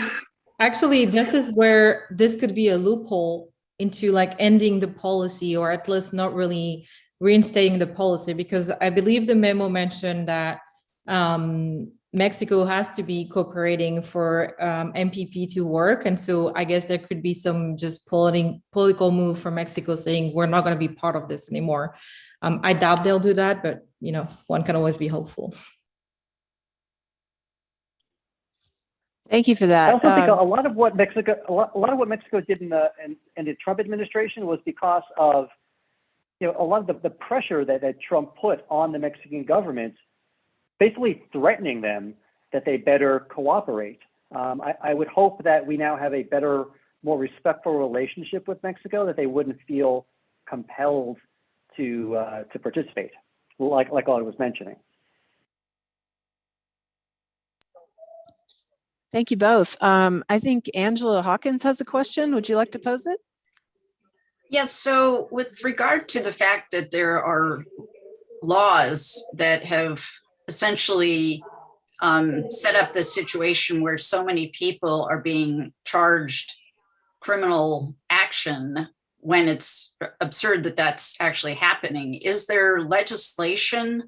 actually, this is where this could be a loophole into like ending the policy, or at least not really reinstating the policy, because I believe the memo mentioned that um, Mexico has to be cooperating for um, MPP to work, and so I guess there could be some just political political move from Mexico saying we're not going to be part of this anymore. Um, I doubt they'll do that, but you know, one can always be hopeful. Thank you for that. I also think a Um, a lot of what Mexico, a lot, a lot of what Mexico did in the in, in the Trump administration was because of, you know, a lot of the, the pressure that, that Trump put on the Mexican government, basically threatening them that they better cooperate. Um, I, I would hope that we now have a better, more respectful relationship with Mexico, that they wouldn't feel compelled to uh, to participate, like like I was mentioning. Thank you both. Um, I think Angela Hawkins has a question. Would you like to pose it? Yes, so with regard to the fact that there are laws that have essentially um, set up the situation where so many people are being charged criminal action when it's absurd that that's actually happening, is there legislation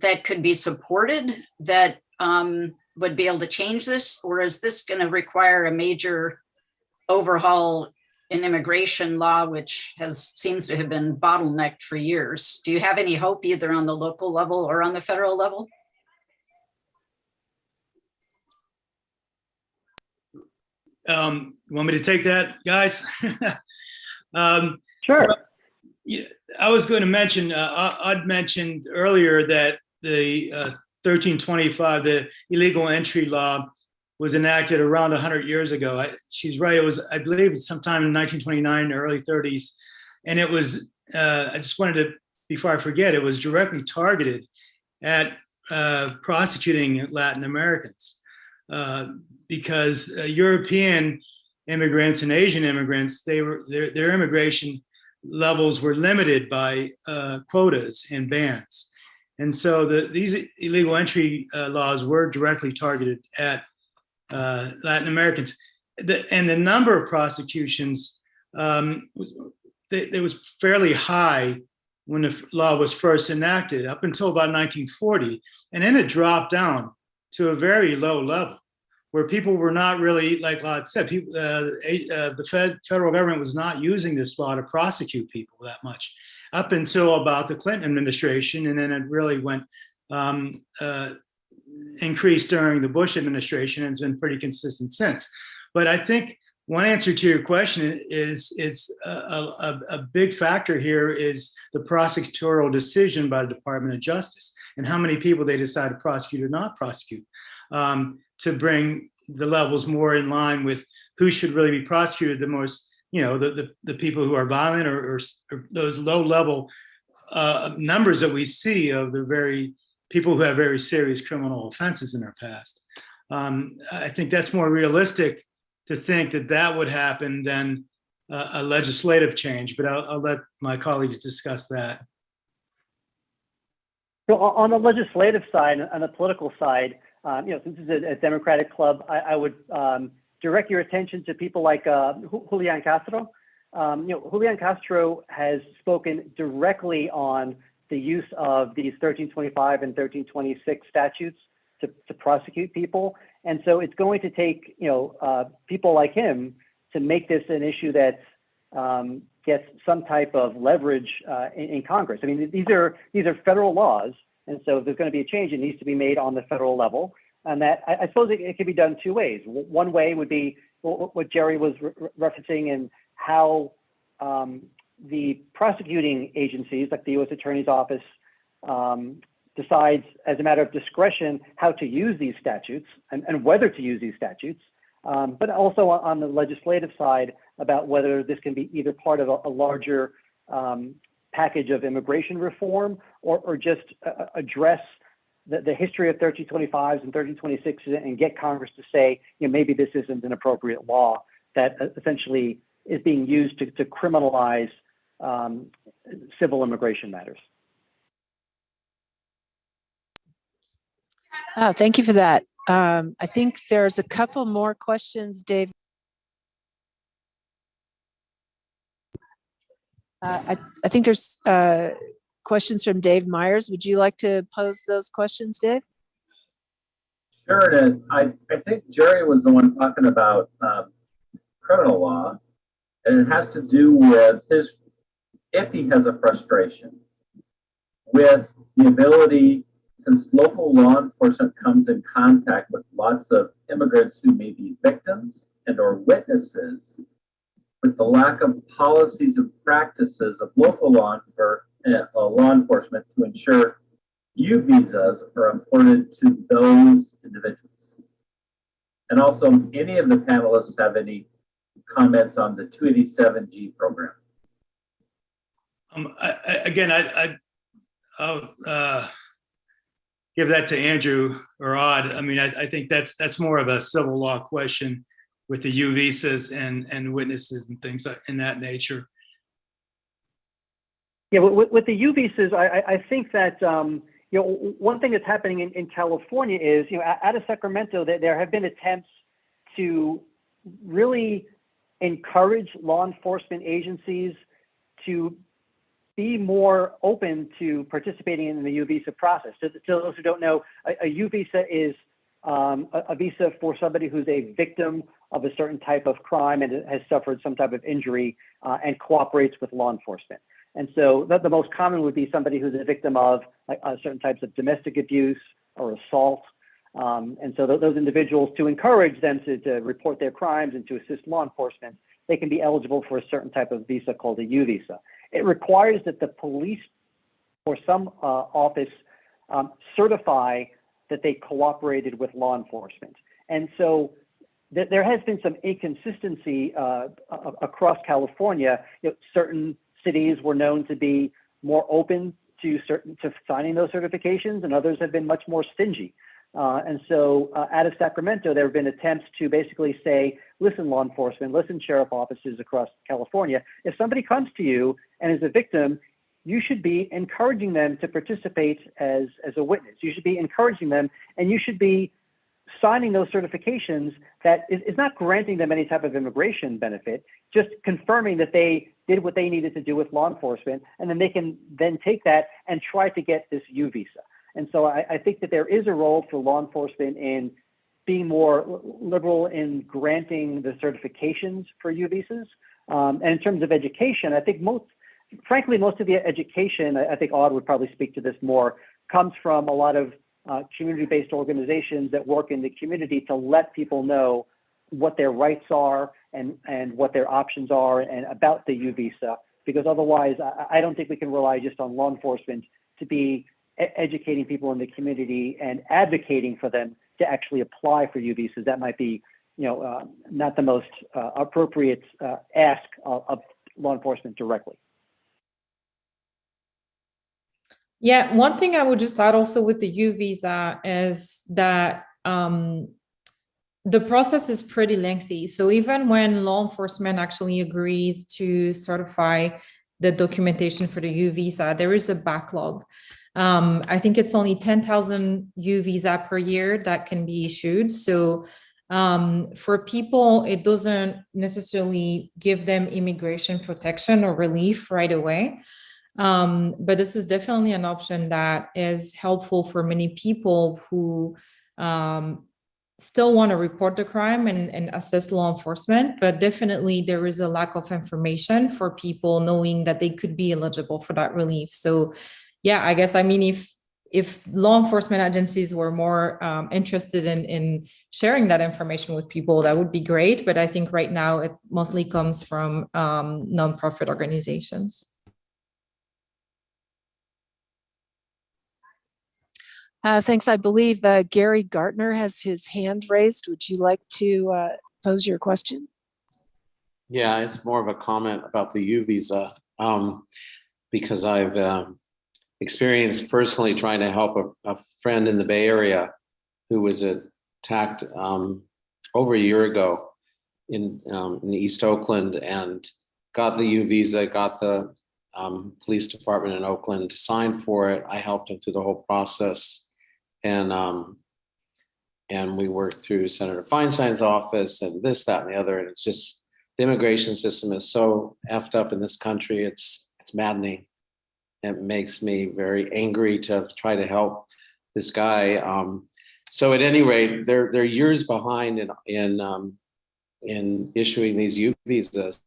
that could be supported that um, would be able to change this? Or is this going to require a major overhaul in immigration law, which has seems to have been bottlenecked for years. Do you have any hope either on the local level or on the federal level? Um, you want me to take that, guys? <laughs> Um, Sure. yeah, I was going to mention, uh, I- I'd mentioned earlier that the uh, 1325, the illegal entry law was enacted around 100 years ago. I, she's right. It was, I believe, sometime in 1929, or early 30s, and it was. Uh, I just wanted to, before I forget, it was directly targeted at uh, prosecuting Latin Americans uh, because uh, European immigrants and Asian immigrants, they were their, their immigration levels were limited by uh, quotas and bans. And so the, these illegal entry uh, laws were directly targeted at uh, Latin Americans. The, and the number of prosecutions, um, was fairly high when the law was first enacted up until about 1940. And then it dropped down to a very low level where people were not really, like Lod said, people, uh, uh, the Fed, federal government was not using this law to prosecute people that much up until about the Clinton administration. And then it really went um, uh, increased during the Bush administration and it's been pretty consistent since. But I think one answer to your question is, is a, a, a big factor here is the prosecutorial decision by the Department of Justice and how many people they decide to prosecute or not prosecute um, to bring the levels more in line with who should really be prosecuted the most, you know, the, the, the people who are violent or, or, or those low level uh, numbers that we see of the very people who have very serious criminal offenses in their past. Um, I think that's more realistic to think that that would happen than a legislative change, but I'll, I'll, let my colleagues discuss that. So on the legislative side, on the political side, um, you know, since it's a, a Democratic club, I, I would um, direct your attention to people like uh, Julian Castro. Um, you know, Julian Castro has spoken directly on the use of these 1325 and 1326 statutes to, to prosecute people. And so it's going to take, you know, uh, people like him to make this an issue that um, gets some type of leverage uh, in, in, Congress. I mean, these are these are federal laws, and so if there's going to be a change, it needs to be made on the federal level. And that I, I suppose it, it can be done two ways. One way would be what Jerry was re referencing and how um, the prosecuting agencies, like the U.S. Attorney's Office, um, decides as a matter of discretion how to use these statutes and, and whether to use these statutes, um, but also on the legislative side about whether this can be either part of a, a larger um, package of immigration reform or, or just uh, address the, the, history of 1325s and 1326s and get Congress to say, you know, maybe this isn't an appropriate law that uh, essentially is being used to, to criminalize um, civil immigration matters. Oh, thank you for that. Um, I think there's a couple more questions, Dave. Uh, I, I think there's uh, questions from Dave Myers. Would you like to pose those questions, Dave? Sure, and I, I think Jerry was the one talking about um, criminal law, and it has to do with his, if he has a frustration with the ability since local law enforcement comes in contact with lots of immigrants who may be victims and or witnesses, with the lack of policies and practices of local law, enfor uh, law enforcement to ensure U visas are afforded to those individuals. And also, any of the panelists have any comments on the 287G program? Um, I, I, again, I, I, I'll, uh, give that to Andrew or Odd. I mean, I, I, think that's that's more of a civil law question with the U visas and and witnesses and things in that nature. Yeah, with, the U visas, I, think that um, you know one thing that's happening in, California is you know out of Sacramento there have been attempts to really encourage law enforcement agencies to be more open to participating in the U visa process. To, those who don't know, a, visa is um, a, a, visa for somebody who's a victim of a certain type of crime and has suffered some type of injury uh, and cooperates with law enforcement. And so the, the, most common would be somebody who's a victim of uh, certain types of domestic abuse or assault. Um, and so th those individuals, to encourage them to, to report their crimes and to assist law enforcement, they can be eligible for a certain type of visa called a U visa. It requires that the police or some uh, office um, certify that they cooperated with law enforcement. And so th- there has been some inconsistency uh, across California. You know, certain cities were known to be more open to certain to signing those certifications, and others have been much more stingy. Uh, and so, uh, out of Sacramento, there have been attempts to basically say, "Listen, law enforcement, listen, sheriff offices across California. If somebody comes to you and is a victim, you should be encouraging them to participate as as a witness. You should be encouraging them, and you should be signing those certifications that is, is not granting them any type of immigration benefit, just confirming that they did what they needed to do with law enforcement, and then they can then take that and try to get this U visa. And so I, I think that there is a role for law enforcement in being more liberal in granting the certifications for U visas. Um, and in terms of education, I think most, frankly, most of the education, I I think Odd would probably speak to this more, comes from a lot of uh, community-based organizations that work in the community to let people know what their rights are and, and what their options are and about the U visa. Because otherwise, I, I don't think we can rely just on law enforcement to be educating people in the community and advocating for them to actually apply for U visas. That might be, you know, uh, not the most uh, appropriate uh, ask of, of law enforcement directly. Yeah, one thing I would just add also with the U visa is that um, the process is pretty lengthy. So even when law enforcement actually agrees to certify the documentation for the U visa, there is a backlog. Um, I think it's only 10,000 U visa per year that can be issued. So um, for people, it doesn't necessarily give them immigration protection or relief right away. Um, but this is definitely an option that is helpful for many people who um, still want to report the crime and, and assist law enforcement, but definitely there is a lack of information for people knowing that they could be eligible for that relief. So yeah, I guess, I mean, if if law enforcement agencies were more um, interested in, in sharing that information with people, that would be great. But I think right now it mostly comes from um, nonprofit organizations. Uh, thanks. I believe uh, Gary Gartner has his hand raised. Would you like to uh, pose your question? Yeah, it's more of a comment about the U visa um, because I've um, experienced personally trying to help a, a, friend in the Bay Area who was attacked um, over a year ago in um, in East Oakland and got the U visa, got the um, police department in Oakland to sign for it. I helped him through the whole process, and um, and we worked through Senator Feinstein's office and this, that, and the other. And it's just the immigration system is so effed up in this country. It's it's maddening. It makes me very angry to try to help this guy. Um, so at any rate, they're they're years behind in in um, in issuing these U visas.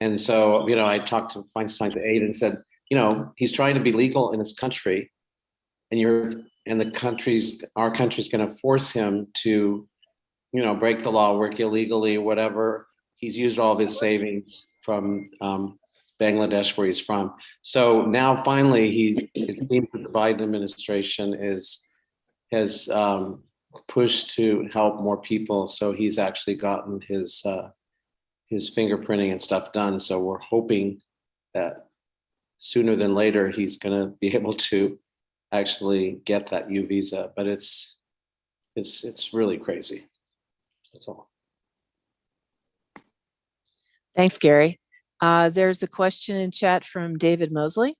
And so, you know, I talked to Feinstein's aide and said, you know, he's trying to be legal in this country, and you're and the country's our country's going to force him to, you know, break the law, work illegally, whatever. He's used all of his savings from um, Bangladesh, where he's from. So now, finally, he it seems that the Biden administration is has um, pushed to help more people. So he's actually gotten his uh, his fingerprinting and stuff done. So we're hoping that sooner than later he's going to be <laughs> able to actually get that U visa. But it's it's it's really crazy. That's all. Thanks, Gary. Uh, there's a question in chat from David Mosley.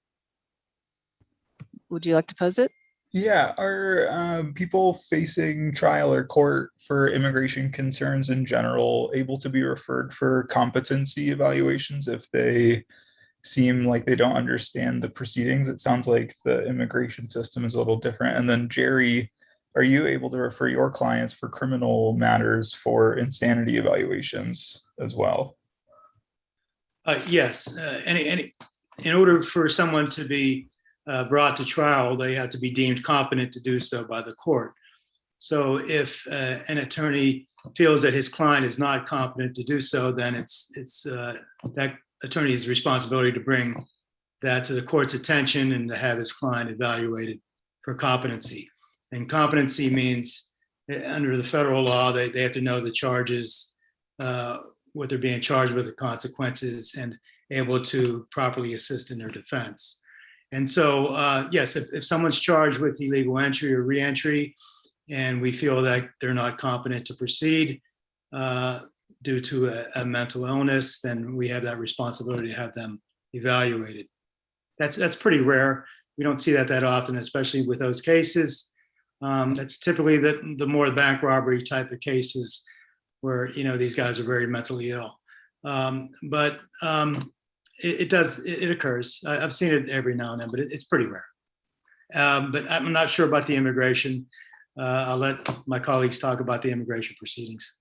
Would you like to pose it? Yeah, are um, people facing trial or court for immigration concerns in general able to be referred for competency evaluations if they seem like they don't understand the proceedings? It sounds like the immigration system is a little different. And then Jerry, are you able to refer your clients for criminal matters for insanity evaluations as well? Uh, yes, uh, any, any, in order for someone to be uh, brought to trial, they have to be deemed competent to do so by the court. So if uh, an attorney feels that his client is not competent to do so, then it's it's uh, that attorney's responsibility to bring that to the court's attention and to have his client evaluated for competency. And competency means uh, under the federal law, they, they have to know the charges, uh, what they're being charged with, the consequences, and able to properly assist in their defense. And so, uh, yes, if, if someone's charged with illegal entry or reentry, and we feel that they're not competent to proceed uh, due to a, a mental illness, then we have that responsibility to have them evaluated. That's that's pretty rare. We don't see that that often, especially with those cases. Um, that's typically the the more bank robbery type of cases where you know these guys are very mentally ill. Um, but um, it, it does it, it occurs. I, have seen it every now and then, but it, it's pretty rare. Um, but I'm not sure about the immigration. Uh, I'll let my colleagues talk about the immigration proceedings.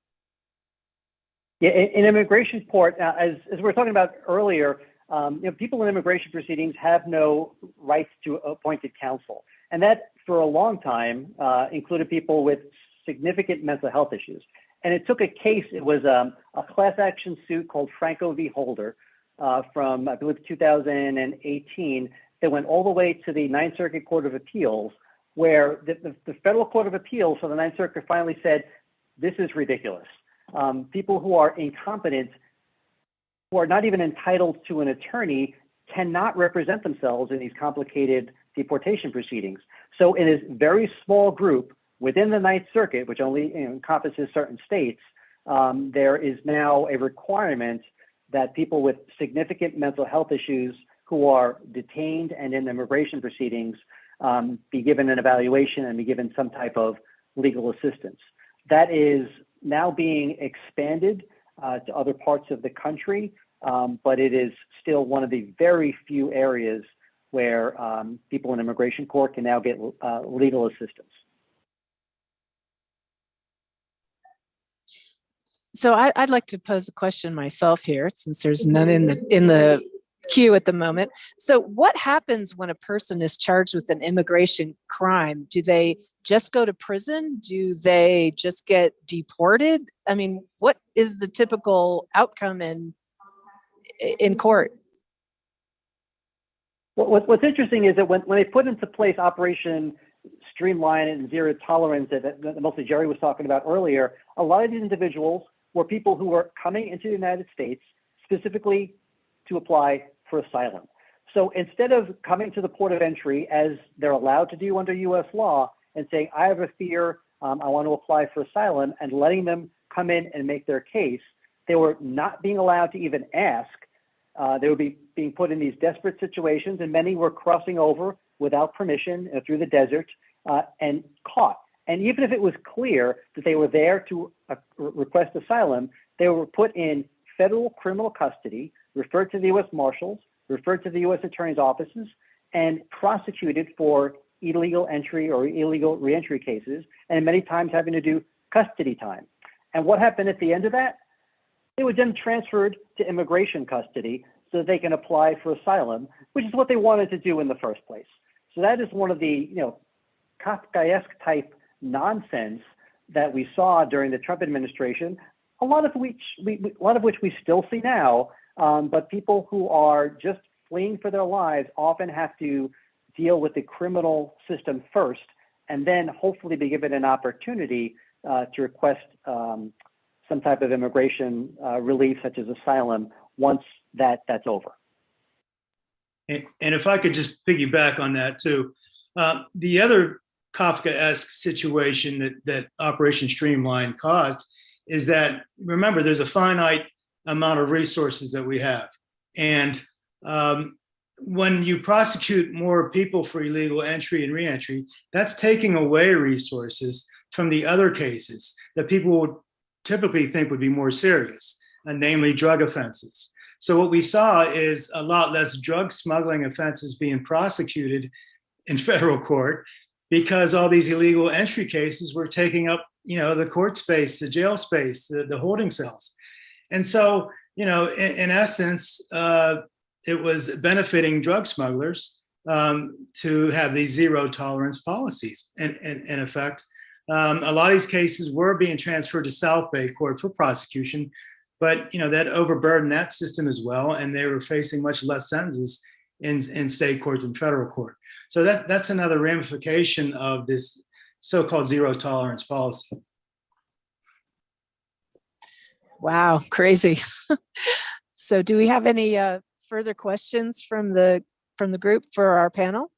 Yeah, in, immigration court, uh, as, as we were talking about earlier, um, you know, people in immigration proceedings have no rights to appointed counsel. And that, for a long time, uh, included people with significant mental health issues. And it took a case, it was um, a class action suit called Franco v. Holder uh, from, I believe, 2018 that went all the way to the Ninth Circuit Court of Appeals, where the, the, the Federal Court of Appeals for the Ninth Circuit finally said, this is ridiculous. Um, people who are incompetent, who are not even entitled to an attorney, cannot represent themselves in these complicated deportation proceedings. So in this very small group within the Ninth Circuit, which only encompasses certain states, um, there is now a requirement that people with significant mental health issues who are detained and in immigration proceedings um, be given an evaluation and be given some type of legal assistance. That is now being expanded uh, to other parts of the country, um, but it is still one of the very few areas where um, people in immigration court can now get uh, legal assistance. So I, would like to pose a question myself here, since there's none in the in the queue at the moment. So what happens when a person is charged with an immigration crime? Do they just go to prison? Do they just get deported? I mean, what is the typical outcome in in court? What, what's interesting is that when, when they put into place Operation Streamline and Zero Tolerance that, that mostly Jerry was talking about earlier, a lot of these individuals were people who were coming into the United States specifically to apply for asylum. So instead of coming to the port of entry as they're allowed to do under US law and saying, I have a fear, um, I want to apply for asylum, and letting them come in and make their case, they were not being allowed to even ask. Uh, they would be being put in these desperate situations, and many were crossing over without permission uh, through the desert uh, and caught. And even if it was clear that they were there to uh, request asylum, they were put in federal criminal custody, referred to the U.S. Marshals, referred to the U.S. Attorney's offices, and prosecuted for illegal entry or illegal reentry cases, and many times having to do custody time. And what happened at the end of that? They were then transferred to immigration custody so that they can apply for asylum, which is what they wanted to do in the first place. So that is one of the, you know, Kafkaesque type nonsense that we saw during the Trump administration, a lot of which we, a lot of which we still see now. Um, but people who are just fleeing for their lives often have to deal with the criminal system first, and then hopefully be given an opportunity uh, to request um, some type of immigration uh, relief, such as asylum, once that that's over. And, and if I could just piggyback on that too, uh, the other Kafka-esque situation that, that Operation Streamline caused is that, remember, there's a finite amount of resources that we have. And um, when you prosecute more people for illegal entry and reentry, that's taking away resources from the other cases that people would typically think would be more serious, uh, namely drug offenses. So what we saw is a lot less drug smuggling offenses being prosecuted in federal court because all these illegal entry cases were taking up, you know, the court space, the jail space, the, the holding cells. And so, you know, in, in essence, uh, it was benefiting drug smugglers um, to have these zero tolerance policies. And, and in effect, um, a lot of these cases were being transferred to South Bay Court for prosecution, but you know that overburdened that system as well, and they were facing much less sentences in, in state court and federal court. So that that's another ramification of this so-called zero tolerance policy. Wow, <laughs> crazy. So do we have any uh, further questions from the, from the group for our panel?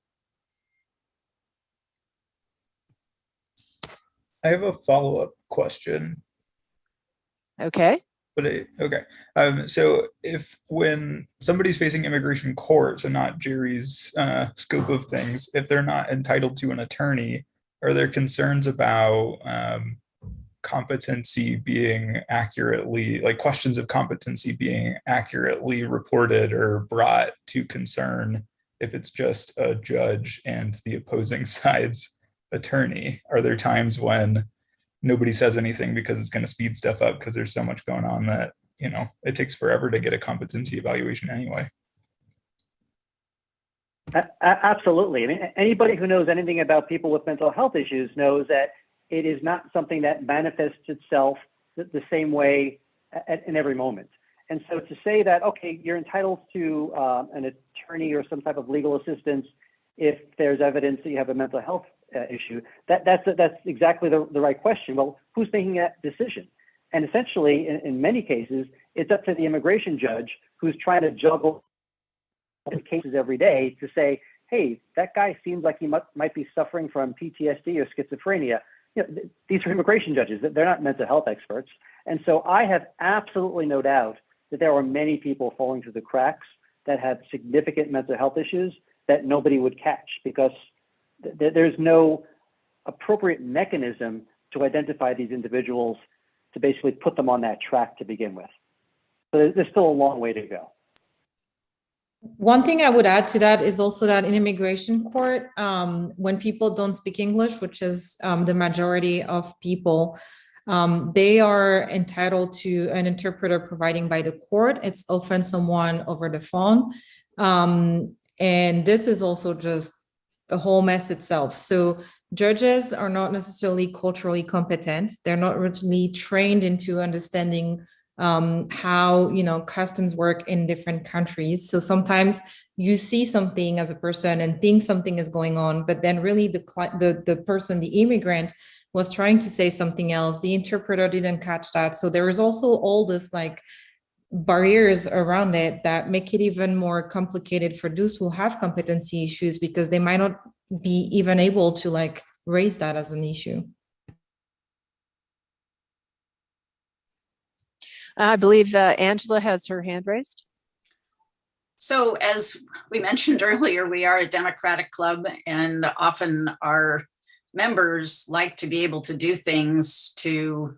I have a follow-up question, Okay, but it, okay. Um, so if when somebody's facing immigration courts and not Jerry's uh, scope of things, if they're not entitled to an attorney, are there concerns about um, competency being accurately, like questions of competency being accurately reported or brought to concern if it's just a judge and the opposing <laughs> side's attorney? Are there times when nobody says anything because it's going to speed stuff up because there's so much going on that, you know, it takes forever to get a competency evaluation anyway? Absolutely. I mean, anybody who knows anything about people with mental health issues knows that it is not something that manifests itself the, the same way at, in every moment. And so to say that, okay, you're entitled to um, an attorney or some type of legal assistance if there's evidence that you have a mental health uh, issue, that, that's, that's exactly the, the right question. Well, who's making that decision? And essentially, in, in many cases, it's up to the immigration judge who's trying to juggle cases every day to say, hey, that guy seems like he might, might be suffering from PTSD or schizophrenia. You know, th- these are immigration judges, they're not mental health experts. And so I have absolutely no doubt that there are many people falling through the cracks that have significant mental health issues that nobody would catch because th- there's no appropriate mechanism to identify these individuals to basically put them on that track to begin with. So there's still a long way to go. One thing I would add to that is also that in immigration court, um, when people don't speak English, which is um, the majority of people, um, they are entitled to an interpreter providing by the court. It's often someone over the phone. Um, and this is also just a whole mess itself. So judges are not necessarily culturally competent. They're not really trained into understanding um, how you know customs work in different countries. So sometimes you see something as a person and think something is going on, but then really the the the person, the immigrant, was trying to say something else. The interpreter didn't catch that. So there is also all this like barriers around it that make it even more complicated for those who have competency issues because they might not be even able to like raise that as an issue. I believe uh, Angela has her hand raised. So as we mentioned <laughs> earlier, we are a democratic club and often our members like to be able to do things to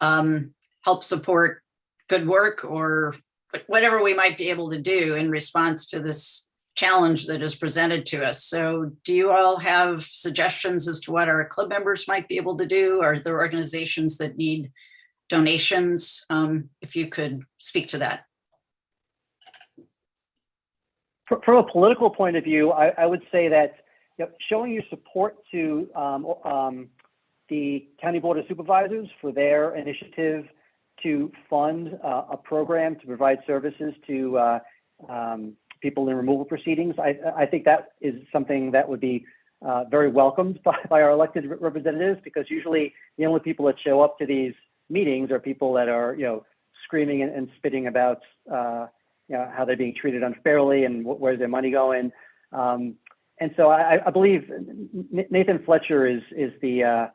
um, help support good work or whatever we might be able to do in response to this challenge that is presented to us. So do you all have suggestions as to what our club members might be able to do? Are there organizations that need donations? Um, if you could speak to that. From a political point of view, I, I would say that you know, showing your support to um, um, the County Board of Supervisors for their initiative to fund uh, a program to provide services to uh, um, people in removal proceedings, I, I think that is something that would be uh, very welcomed <laughs> by, by our elected representatives because usually the only people that show up to these meetings are people that are, you know, screaming and, and spitting about, uh, you know, how they're being treated unfairly and wh- where's their money going. Um, and so I, I believe Nathan Fletcher is is the uh,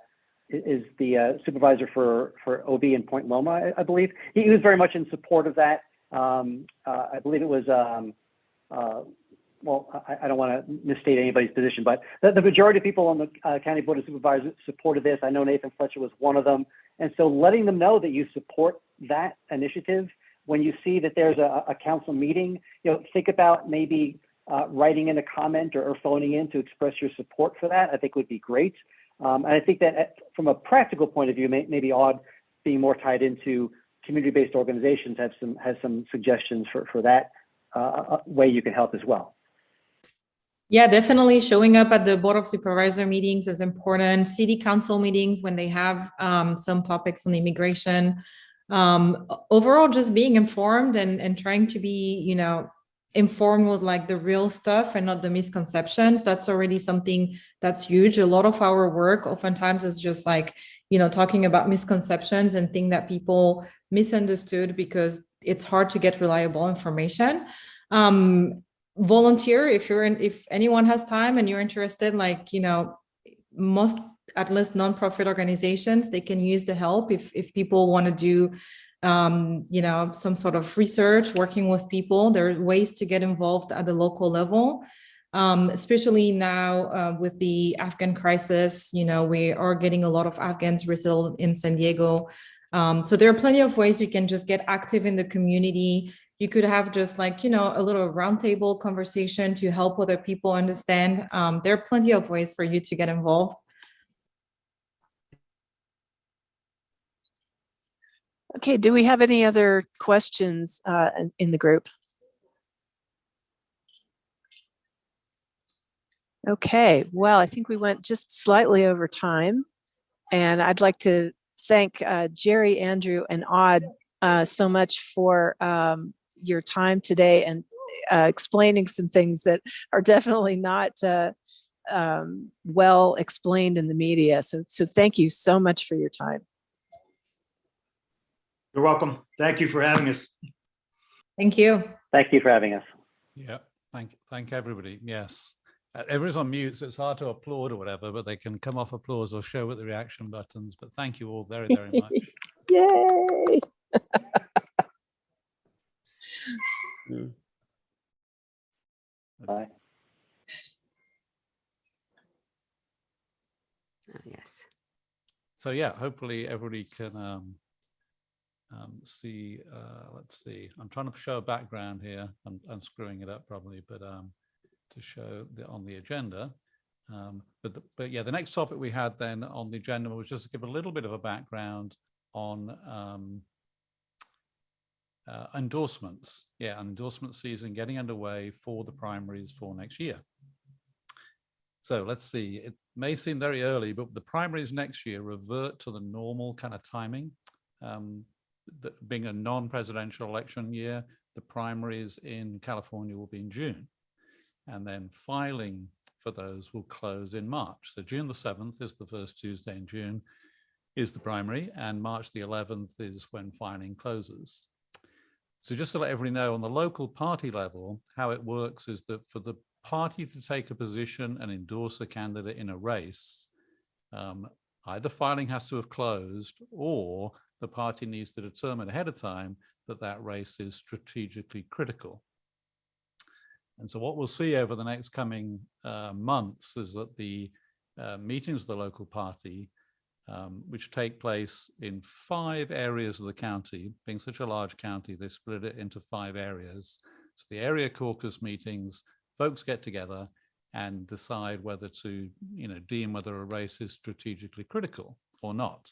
is the uh, supervisor for for OB in Point Loma, I, I believe. He, was very much in support of that. Um, uh, I believe it was. Um, uh, well, I, I don't want to misstate anybody's position, but the, the majority of people on the uh, County Board of Supervisors supported this. I know Nathan Fletcher was one of them. And so letting them know that you support that initiative when you see that there's a, a council meeting, you know, think about maybe uh, writing in a comment or, or phoning in to express your support for that. I think would be great. Um, and I think that at, from a practical point of view, may, maybe odd being more tied into community-based organizations have some has some suggestions for for that uh, way you can help as well. Yeah, definitely showing up at the Board of Supervisor meetings is important. City Council meetings when they have um, some topics on immigration. Um, overall, just being informed and, and trying to be, you know, informed with like the real stuff and not the misconceptions that's already something that's huge a lot of our work oftentimes is just like you know talking about misconceptions and thing that people misunderstood because it's hard to get reliable information um volunteer if you're in if anyone has time and you're interested like you know most at least nonprofit organizations they can use the help if if people want to do um, you know, some sort of research, working with people. There are ways to get involved at the local level, um, especially now uh, with the Afghan crisis. You know, we are getting a lot of Afghans resettled in San Diego. Um, so there are plenty of ways you can just get active in the community. You could have just like, you know, a little roundtable conversation to help other people understand. Um, there are plenty of ways for you to get involved. Okay, do we have any other questions uh, in- the group? Okay, well, I think we went just slightly over time. And I'd like to thank uh, Jerry, Andrew, and Odd uh, so much for um, your time today and uh, explaining some things that are definitely not uh, um, well explained in the media. So, so thank you so much for your time. You're welcome. Thank you for having us. Thank you. Thank you for having us. Yeah, thank, thank everybody. Yes. Uh, Everyone's on mute, so it's hard to applaud or whatever, but they can come off applause or show with the reaction buttons. But thank you all very, very much. <laughs> Yay! <laughs> Bye. Oh, yes. So yeah, hopefully everybody can um, um, see, uh, let's see, I'm trying to show a background here. I'm, I'm screwing it up probably, but um, to show the, on the agenda. Um, but, the, but yeah, the next topic we had then on the agenda was just to give a little bit of a background on um, uh, endorsements. Yeah, endorsement season getting underway for the primaries for next year. So let's see, it may seem very early, but the primaries next year revert to the normal kind of timing. Um, the, being a non-presidential election year, the primaries in California will be in June. And then filing for those will close in March. So June the 7th is the first Tuesday in June is the primary and March the 11th is when filing closes. So just to let everybody know on the local party level, how it works is that for the party to take a position and endorse a candidate in a race, um, either filing has to have closed or the party needs to determine ahead of time that that race is strategically critical. And so what we'll see over the next coming uh, months is that the uh, meetings of the local party, um, which take place in five areas of the county, being such a large county, they split it into five areas. So the area caucus meetings, folks get together and decide whether to, you know, deem whether a race is strategically critical or not.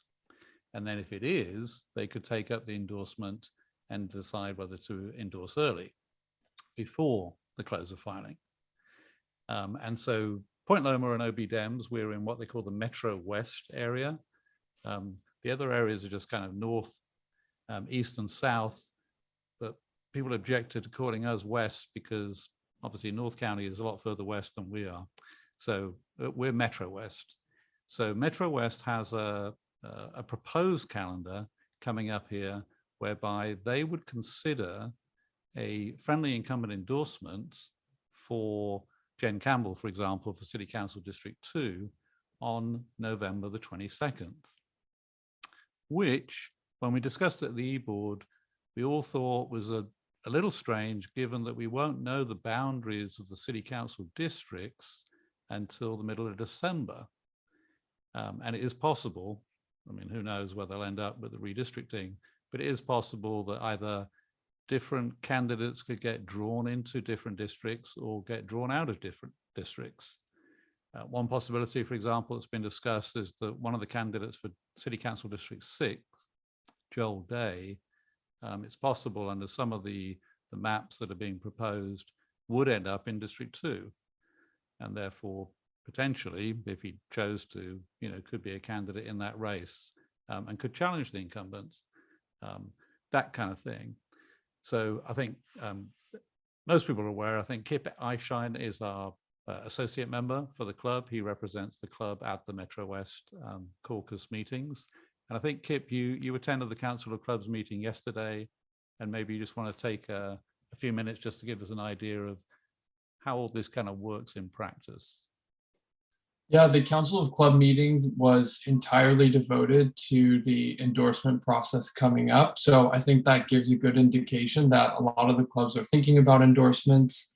And then if it is, they could take up the endorsement and decide whether to endorse early before the close of filing. Um, and so Point Loma and OB Dems, we're in what they call the Metro West area. Um, the other areas are just kind of north, um, east and south, but people objected to calling us west because obviously North County is a lot further west than we are. So uh, we're Metro West. So Metro West has a, a proposed calendar coming up here whereby they would consider a friendly incumbent endorsement for Jen Campbell, for example, for City Council District 2 on November the 22nd, which when we discussed it at the e-board, we all thought was a, a little strange given that we won't know the boundaries of the City Council districts until the middle of December. Um, and it is possible, I mean, who knows where they'll end up with the redistricting, but it is possible that either different candidates could get drawn into different districts or get drawn out of different districts. Uh, one possibility, for example, that's been discussed is that one of the candidates for City Council District 6, Joel Day, um, it's possible under some of the, the maps that are being proposed would end up in District 2. And therefore, potentially, if he chose to, you know, could be a candidate in that race um, and could challenge the incumbent, um, that kind of thing. So I think um, most people are aware, I think Kip Eichstein is our uh, associate member for the club. He represents the club at the Metro West um, caucus meetings. And I think Kip, you you attended the Council of Clubs meeting yesterday, and maybe you just want to take a, a few minutes just to give us an idea of how all this kind of works in practice. Yeah, the Council of Club meetings was entirely devoted to the endorsement process coming up. So I think that gives a good indication that a lot of the clubs are thinking about endorsements.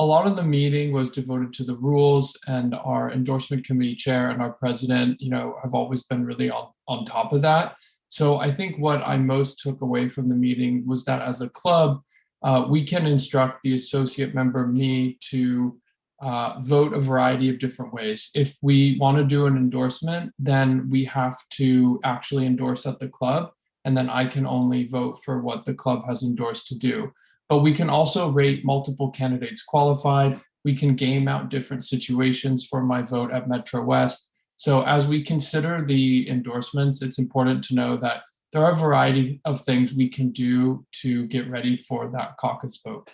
A lot of the meeting was devoted to the rules and our endorsement committee chair and our president, you know, have always been really on, on top of that. So I think what I most took away from the meeting was that as a club, uh, we can instruct the associate member, me, to uh, vote a variety of different ways. If we want to do an endorsement, then we have to actually endorse at the club, and then I can only vote for what the club has endorsed to do. But we can also rate multiple candidates qualified. We can game out different situations for my vote at Metro West. So as we consider the endorsements, it's important to know that there are a variety of things we can do to get ready for that caucus vote.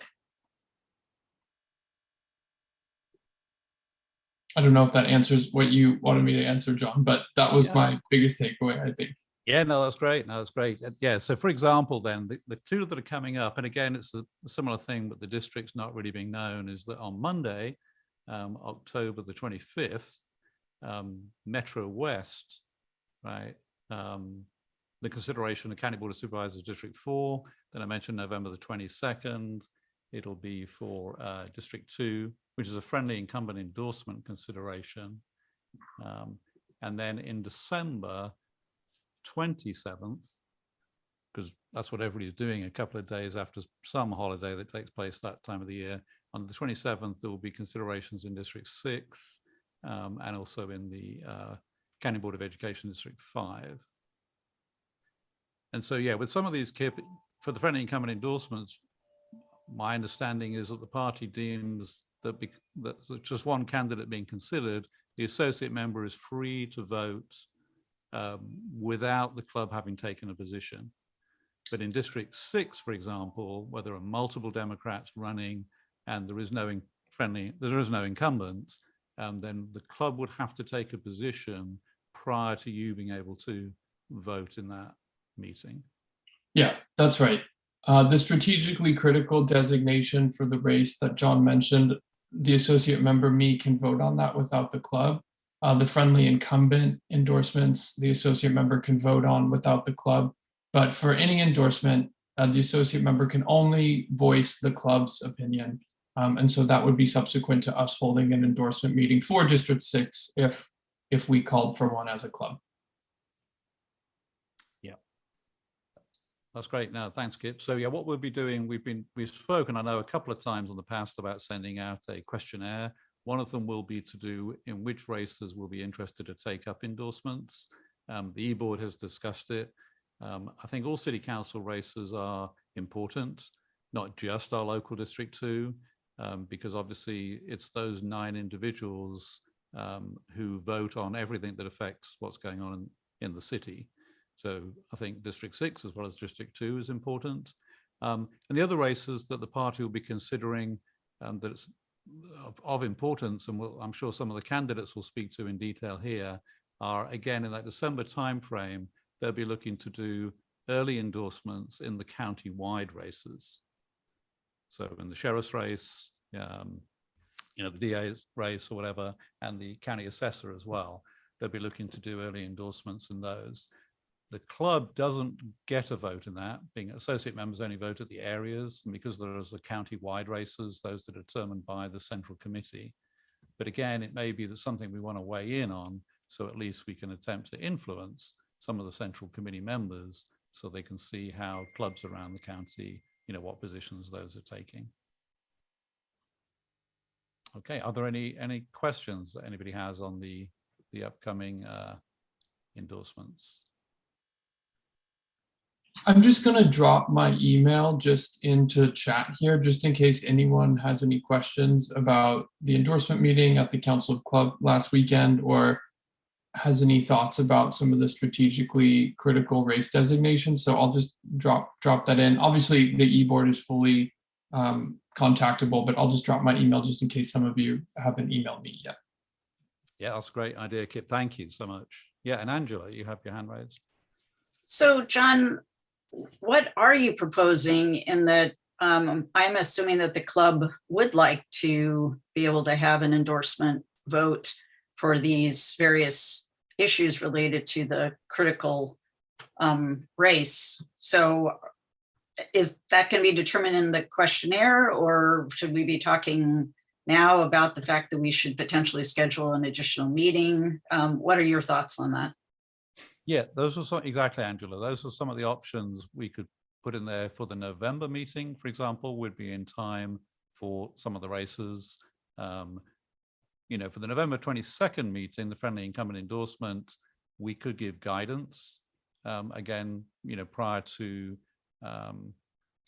I don't know if that answers what you wanted me to answer, John, but that was Yeah. my biggest takeaway, I think. Yeah, no, that's great. No, that's great. Yeah, so for example, then the, the two that are coming up, and again, it's a, a similar thing, but the district's not really being known, is that on Monday, um, October the 25th, um, Metro West, right, um, the consideration of County Board of Supervisors District 4, then I mentioned November the 22nd, it'll be for uh, District 2, which is a friendly incumbent endorsement consideration. Um, and then in December, 27th, because that's what everybody's doing a couple of days after some holiday that takes place that time of the year. On the 27th, there will be considerations in District 6 um, and also in the uh, County Board of Education District 5. And so, yeah, with some of these KIP, for the friendly incumbent endorsements, my understanding is that the party deems that, bec- that just one candidate being considered, the associate member is free to vote um, without the club having taken a position. But in District 6, for example, where there are multiple Democrats running and there is no friendly, there is no incumbent, um, then the club would have to take a position prior to you being able to vote in that meeting. Yeah, that's right. Uh, the strategically critical designation for the race that John mentioned, the associate member, me, can vote on that without the club. Uh, the friendly incumbent endorsements, the associate member can vote on without the club. But for any endorsement, uh, the associate member can only voice the club's opinion. Um, and so that would be subsequent to us holding an endorsement meeting for District Six if if we called for one as a club. That's great. Now, thanks, Kip. So yeah, what we'll be doing, we've been, we've spoken, I know, a couple of times in the past about sending out a questionnaire. One of them will be to do in which races will be interested to take up endorsements. Um, the e-board has discussed it. Um, I think all city council races are important, not just our local district two, um, because obviously it's those nine individuals um, who vote on everything that affects what's going on in, in the city. So I think District 6 as well as District 2 is important. Um, and the other races that the party will be considering um, that it's of, of importance, and we'll, I'm sure some of the candidates will speak to in detail here, are again in that December timeframe, they'll be looking to do early endorsements in the county-wide races. So in the sheriff's race, um, you know, the DA's race or whatever, and the county assessor as well, they'll be looking to do early endorsements in those. The club doesn't get a vote in that, being associate members only vote at the areas, and because there is a county-wide races, those that are determined by the central committee. But again, it may be that something we want to weigh in on, so at least we can attempt to influence some of the central committee members so they can see how clubs around the county, you know, what positions those are taking. Okay, are there any any questions that anybody has on the the upcoming uh, endorsements? I'm just going to drop my email just into chat here, just in case anyone has any questions about the endorsement meeting at the Council of Club last weekend or has any thoughts about some of the strategically critical race designations. So I'll just drop drop that in. Obviously, the e-board is fully um, contactable, but I'll just drop my email just in case some of you haven't emailed me yet. Yeah, that's a great idea, Kip. Thank you so much. Yeah, and Angela, you have your hand raised. So John, what are you proposing in that, um, I'm assuming that the club would like to be able to have an endorsement vote for these various issues related to the critical um, race. So is that going to be determined in the questionnaire or should we be talking now about the fact that we should potentially schedule an additional meeting? Um, what are your thoughts on that? Yeah, those are some, exactly, Angela. Those are some of the options we could put in there for the November meeting, for example, would be in time for some of the races. Um, you know, for the November 22nd meeting, the friendly incumbent endorsement, we could give guidance. Um, again, you know, prior to um,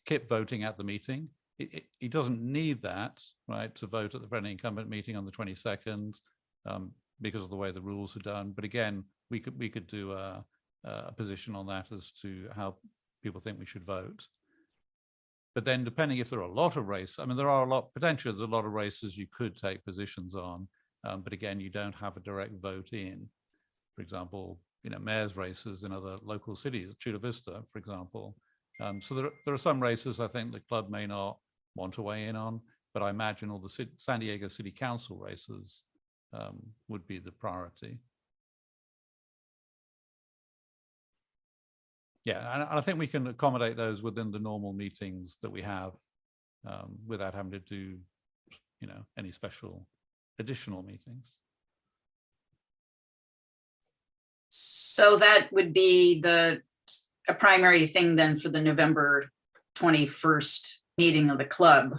Kip voting at the meeting. It, he doesn't need that, right, to vote at the friendly incumbent meeting on the 22nd um, because of the way the rules are done. But again, we could we could do a, a position on that as to how people think we should vote. But then depending if there are a lot of races, I mean, there are a lot, potentially there's a lot of races you could take positions on, um, but again, you don't have a direct vote in. For example, you know, mayor's races in other local cities, Chula Vista, for example. Um, so there, there are some races I think the club may not want to weigh in on, but I imagine all the San Diego City Council races um, would be the priority. Yeah, and, I think we can accommodate those within the normal meetings that we have um, without having to do, you know, any special additional meetings. So that would be the, a primary thing then for the November 21st meeting of the club.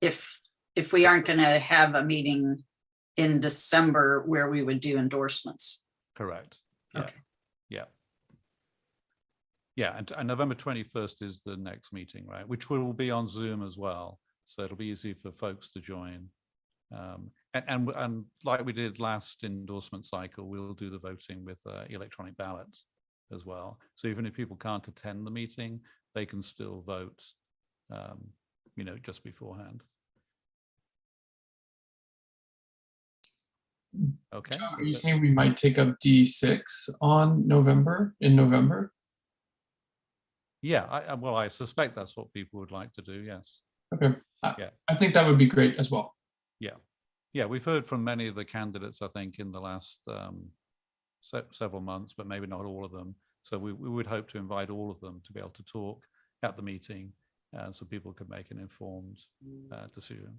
If, if we aren't going to have a meeting in December where we would do endorsements. Correct. Yeah. Okay. Yeah. Yeah, and, and November 21st is the next meeting, right? Which will be on Zoom as well. So it'll be easy for folks to join. Um, and, and, and like we did last endorsement cycle, we'll do the voting with uh, electronic ballots as well. So even if people can't attend the meeting, they can still vote, um, you know, just beforehand. Okay. Are you saying we might take up D6 on November, in November? Yeah, I, well, I suspect that's what people would like to do, yes. Okay, I, Yeah. I think that would be great as well. Yeah, yeah, we've heard from many of the candidates, I think, in the last um, se- several months, but maybe not all of them. So we, we would hope to invite all of them to be able to talk at the meeting, uh, so people could make an informed uh, decision.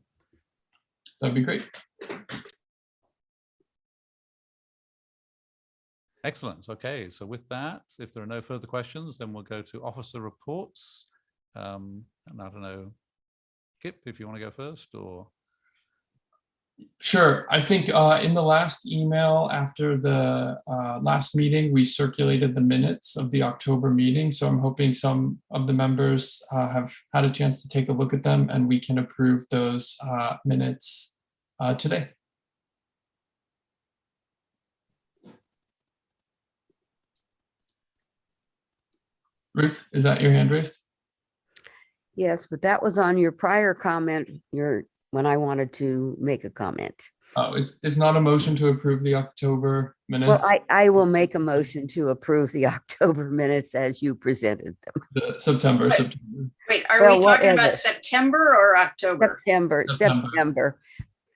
That'd be great. Excellent. Okay, so with that, if there are no further questions, then we'll go to officer reports. Um, and I don't know, Kip, if you want to go first, or Sure. I think uh, in the last email after the uh, last meeting, we circulated the minutes of the October meeting. So I'm hoping some of the members uh, have had a chance to take a look at them and we can approve those uh, minutes uh, today. Ruth, is that your hand raised? Yes, but that was on your prior comment, your, when I wanted to make a comment. Oh, it's, it's not a motion to approve the October Well, minutes. I, I will make a motion to approve the <laughs> October minutes as you presented them. the September, September, Wait, are Well, we what talking is about it? September or October? September, September. September.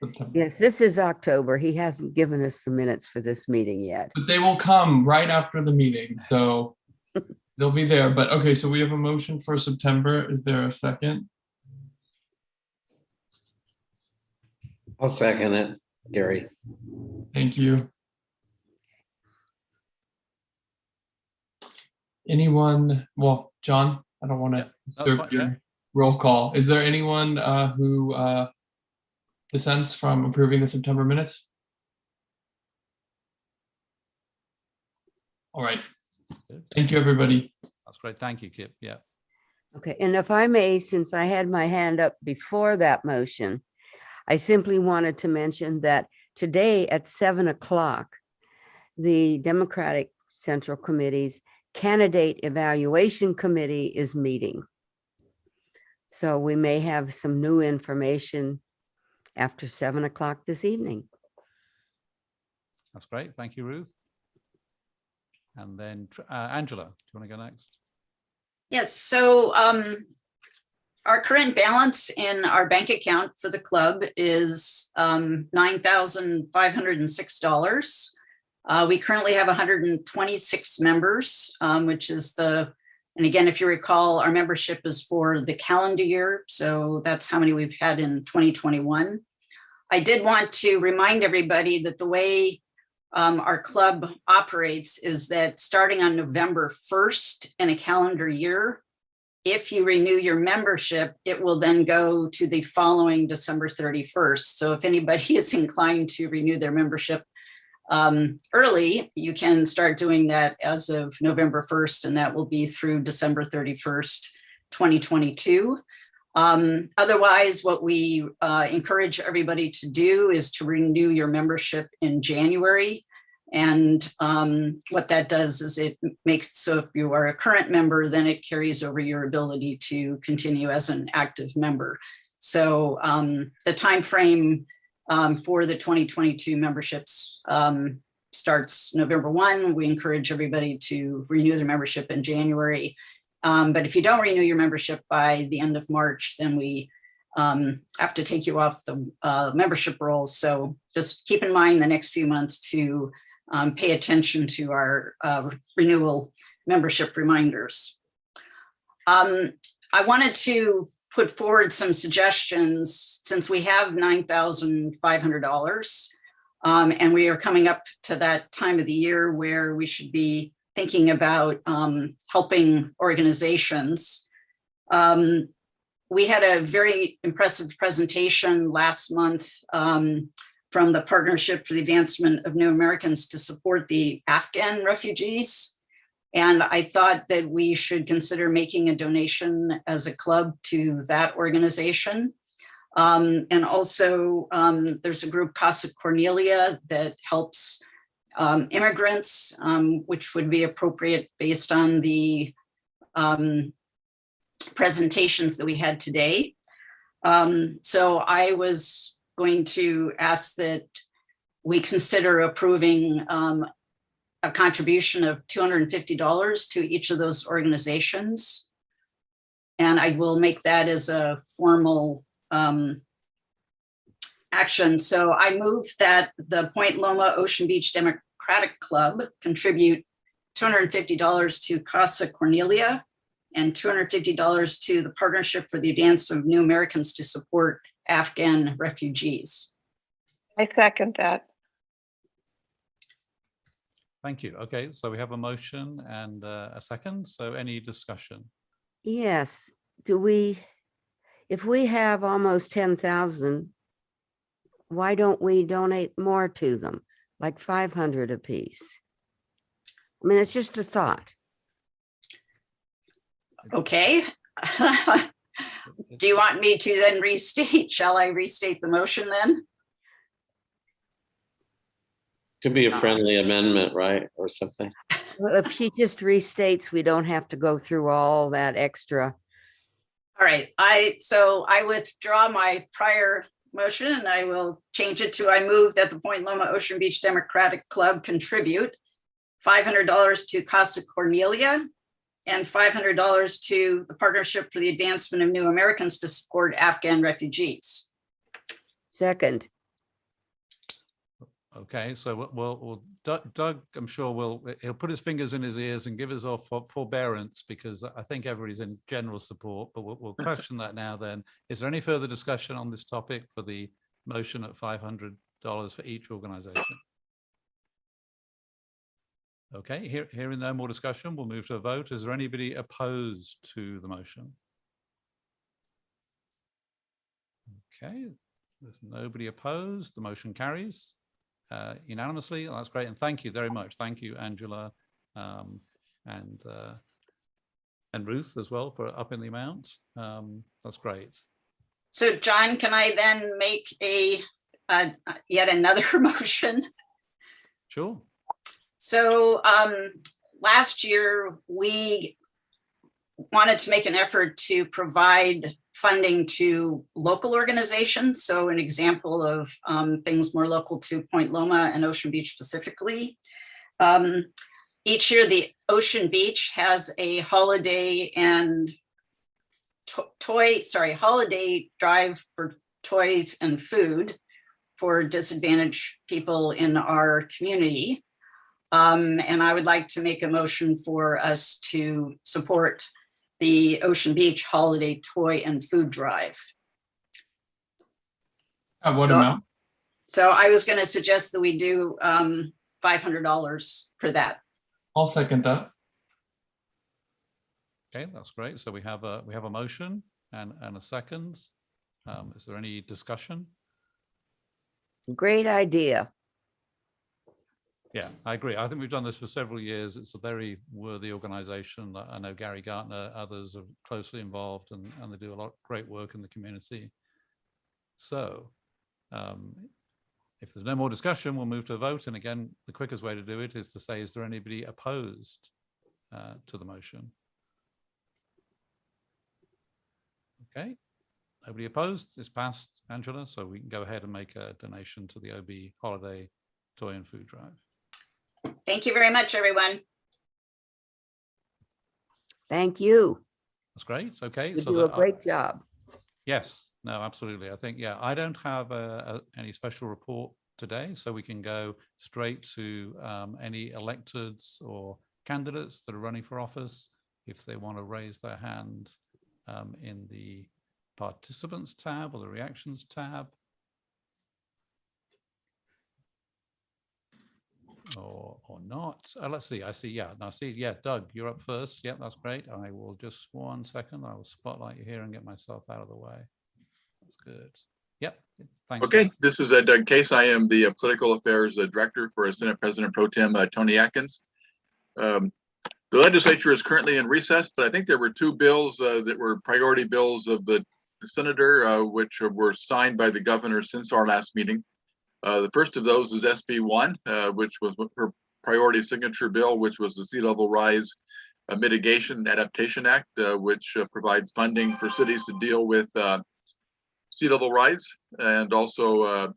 September. Yes, this is October. He hasn't given us the minutes for this meeting yet. But they will come right after the meeting, so <laughs> they'll be there. But okay, so we have a motion for September. Is there a second? I'll second it, Gary. Thank you. Anyone, well, John, I don't want to that's serve fine, yeah. your roll call. Is there anyone uh, who uh, dissents from approving the September minutes? All right. Good. Thank you, everybody. that's great. Thank you, Kip. Yeah. Okay, and if I may, since I had my hand up before that motion, I simply wanted to mention that today at seven o'clock, the Democratic Central Committee's Candidate Evaluation Committee is meeting. So we may have some new information after seven o'clock this evening. That's great. Thank you, Ruth. And then uh, Angela, do you want to go next? Yes, so um, our current balance in our bank account for the club is um, nine thousand five hundred and six dollars. Uh, we currently have hundred and twenty-six members, um, which is the, and again, if you recall, our membership is for the calendar year, so that's how many we've had in twenty twenty-one. I did want to remind everybody that the way um, our club operates is that starting on November 1st in a calendar year, if you renew your membership, it will then go to the following December 31st. So if anybody <laughs> is inclined to renew their membership um, early, you can start doing that as of November 1st, and that will be through December 31st, 2022. Um, otherwise, what we uh, encourage everybody to do is to renew your membership in January. And um, what that does is it makes so if you are a current member, then it carries over your ability to continue as an active member. So um, the time frame um, for the 2022 memberships um, starts November 1. We encourage everybody to renew their membership in January. Um, but if you don't renew your membership by the end of March, then we um, have to take you off the uh, membership rolls. So just keep in mind the next few months to um, pay attention to our uh, renewal membership reminders. Um, I wanted to put forward some suggestions since we have $9,500 um, and we are coming up to that time of the year where we should be thinking about um, helping organizations. Um, we had a very impressive presentation last month um, from the Partnership for the Advancement of New Americans to support the Afghan refugees. And I thought that we should consider making a donation as a club to that organization. Um, and also um, there's a group Casa Cornelia that helps um, immigrants, um, which would be appropriate based on the um, presentations that we had today. Um, so I was going to ask that we consider approving um, a contribution of $250 to each of those organizations. And I will make that as a formal um, action. So I move that the Point Loma Ocean Beach Democratic Club contribute $250 to Casa Cornelia and $250 to the Partnership for the Advance of New Americans to support Afghan refugees. I second that. Thank you. Okay, so we have a motion and uh, a second. So any discussion? Yes, do we, if we have almost ten thousand, why don't we donate more to them, like five hundred apiece? I mean, it's just a thought. Okay. <laughs> Do you want me to then restate? <laughs> Shall I restate the motion then? Could be a friendly amendment, right, or something. Well, If she just restates, we don't have to go through all that extra. All right, I, so I withdraw my prior motion and I will change it to, I move that the Point Loma Ocean Beach Democratic Club contribute $500 to Casa Cornelia and $500 to the Partnership for the Advancement of New Americans to support Afghan refugees. Second, Okay, so we'll- we'll, Doug, Doug, I'm sure will, he'll put his fingers in his ears and give us all for- forbearance because I think everybody's in general support, but we'll, we'll <laughs> question that now then. Is there any further discussion on this topic for the motion at $500 for each organization? Okay, here, hearing no more discussion, we'll move to a vote. Is there anybody opposed to the motion? Okay, there's nobody opposed. The motion carries uh, unanimously. That's great. And thank you very much. Thank you, Angela, um, and uh, and Ruth as well for upping the amount. Um, that's great. So John, can I then make a, uh, yet another <laughs> motion? Sure. So um, last year, we wanted to make an effort to provide funding to local organizations. So an example of um, things more local to Point Loma and Ocean Beach specifically. Um, each year, the Ocean Beach has a holiday and to- toy, sorry, holiday drive for toys and food for disadvantaged people in our community. Um, and I would like to make a motion for us to support the Ocean Beach Holiday Toy and Food Drive. At what So- amount? So I was going to suggest that we do um, $500 for that. I'll second that. Okay, that's great. So we have a, we have a motion and, and a second. Um, is there any discussion? Great idea. Yeah, I agree. I think we've done this for several years. It's a very worthy organization. I know Gary Gartner, others are closely involved and, and they do a lot of great work in the community. So um, if there's no more discussion, we'll move to a vote. And again, the quickest way to do it is to say, is there anybody opposed uh, to the motion? Okay, nobody opposed. It's passed, Angela. So we can go ahead and make a donation to the OB Holiday Toy and Food Drive. Thank you very much, everyone. Thank you. That's great. It's okay. You so do a great job. Yes, no, absolutely. I think, yeah, I don't have uh, a- any special report today, so we can go straight to um, any electeds or candidates that are running for office. If they want to raise their hand um, in the participants tab or the reactions tab. Or, or not. Uh, let's see. I see. Yeah. Now see. Yeah. Doug, you're up first. Yep. that's great. I will just one second. I will spotlight you here and get myself out of the way. That's good. Yep. Thanks. Okay, this is uh, Doug Case. I am the uh, Political Affairs uh, Director for Senate President Pro Tem uh, Toni Atkins. Um, The legislature is currently in recess, but I think there were two bills uh, that were priority bills of the the senator, uh, which were signed by the governor since our last meeting. Uh, The first of those is SB one, uh, which was her priority signature bill, which was the sea level rise uh, mitigation adaptation act, uh, which uh, provides funding for cities to deal with sea level rise and also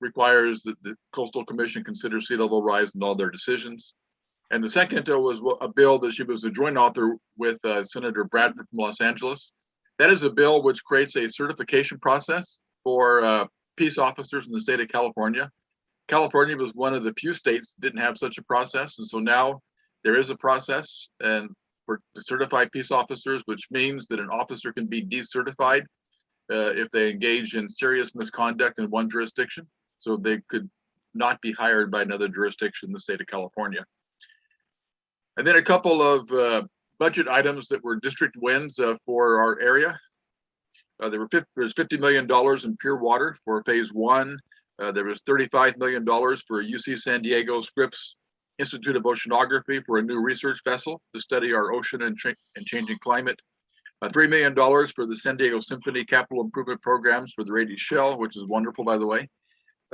requires that the coastal commission consider sea level rise in all their decisions. And the second was a bill that she was a joint author with Senator Bradford from Los Angeles. That is a bill which creates a certification process for peace officers in the state of California. California was one of the few states that didn't have such a process, and so now there is a process and for to certify peace officers, which means that an officer can be decertified uh, if they engage in serious misconduct in one jurisdiction, so they could not be hired by another jurisdiction in the state of California. And then a couple of uh, budget items that were district wins uh, for our area. Uh, there were 50, there's $50 million in pure water for phase one. Uh, there was $35 million for UC San Diego Scripps Institute of Oceanography for a new research vessel to study our ocean and, and changing climate. Uh, $3 million for the San Diego Symphony capital improvement programs for the Rady Shell, which is wonderful, by the way.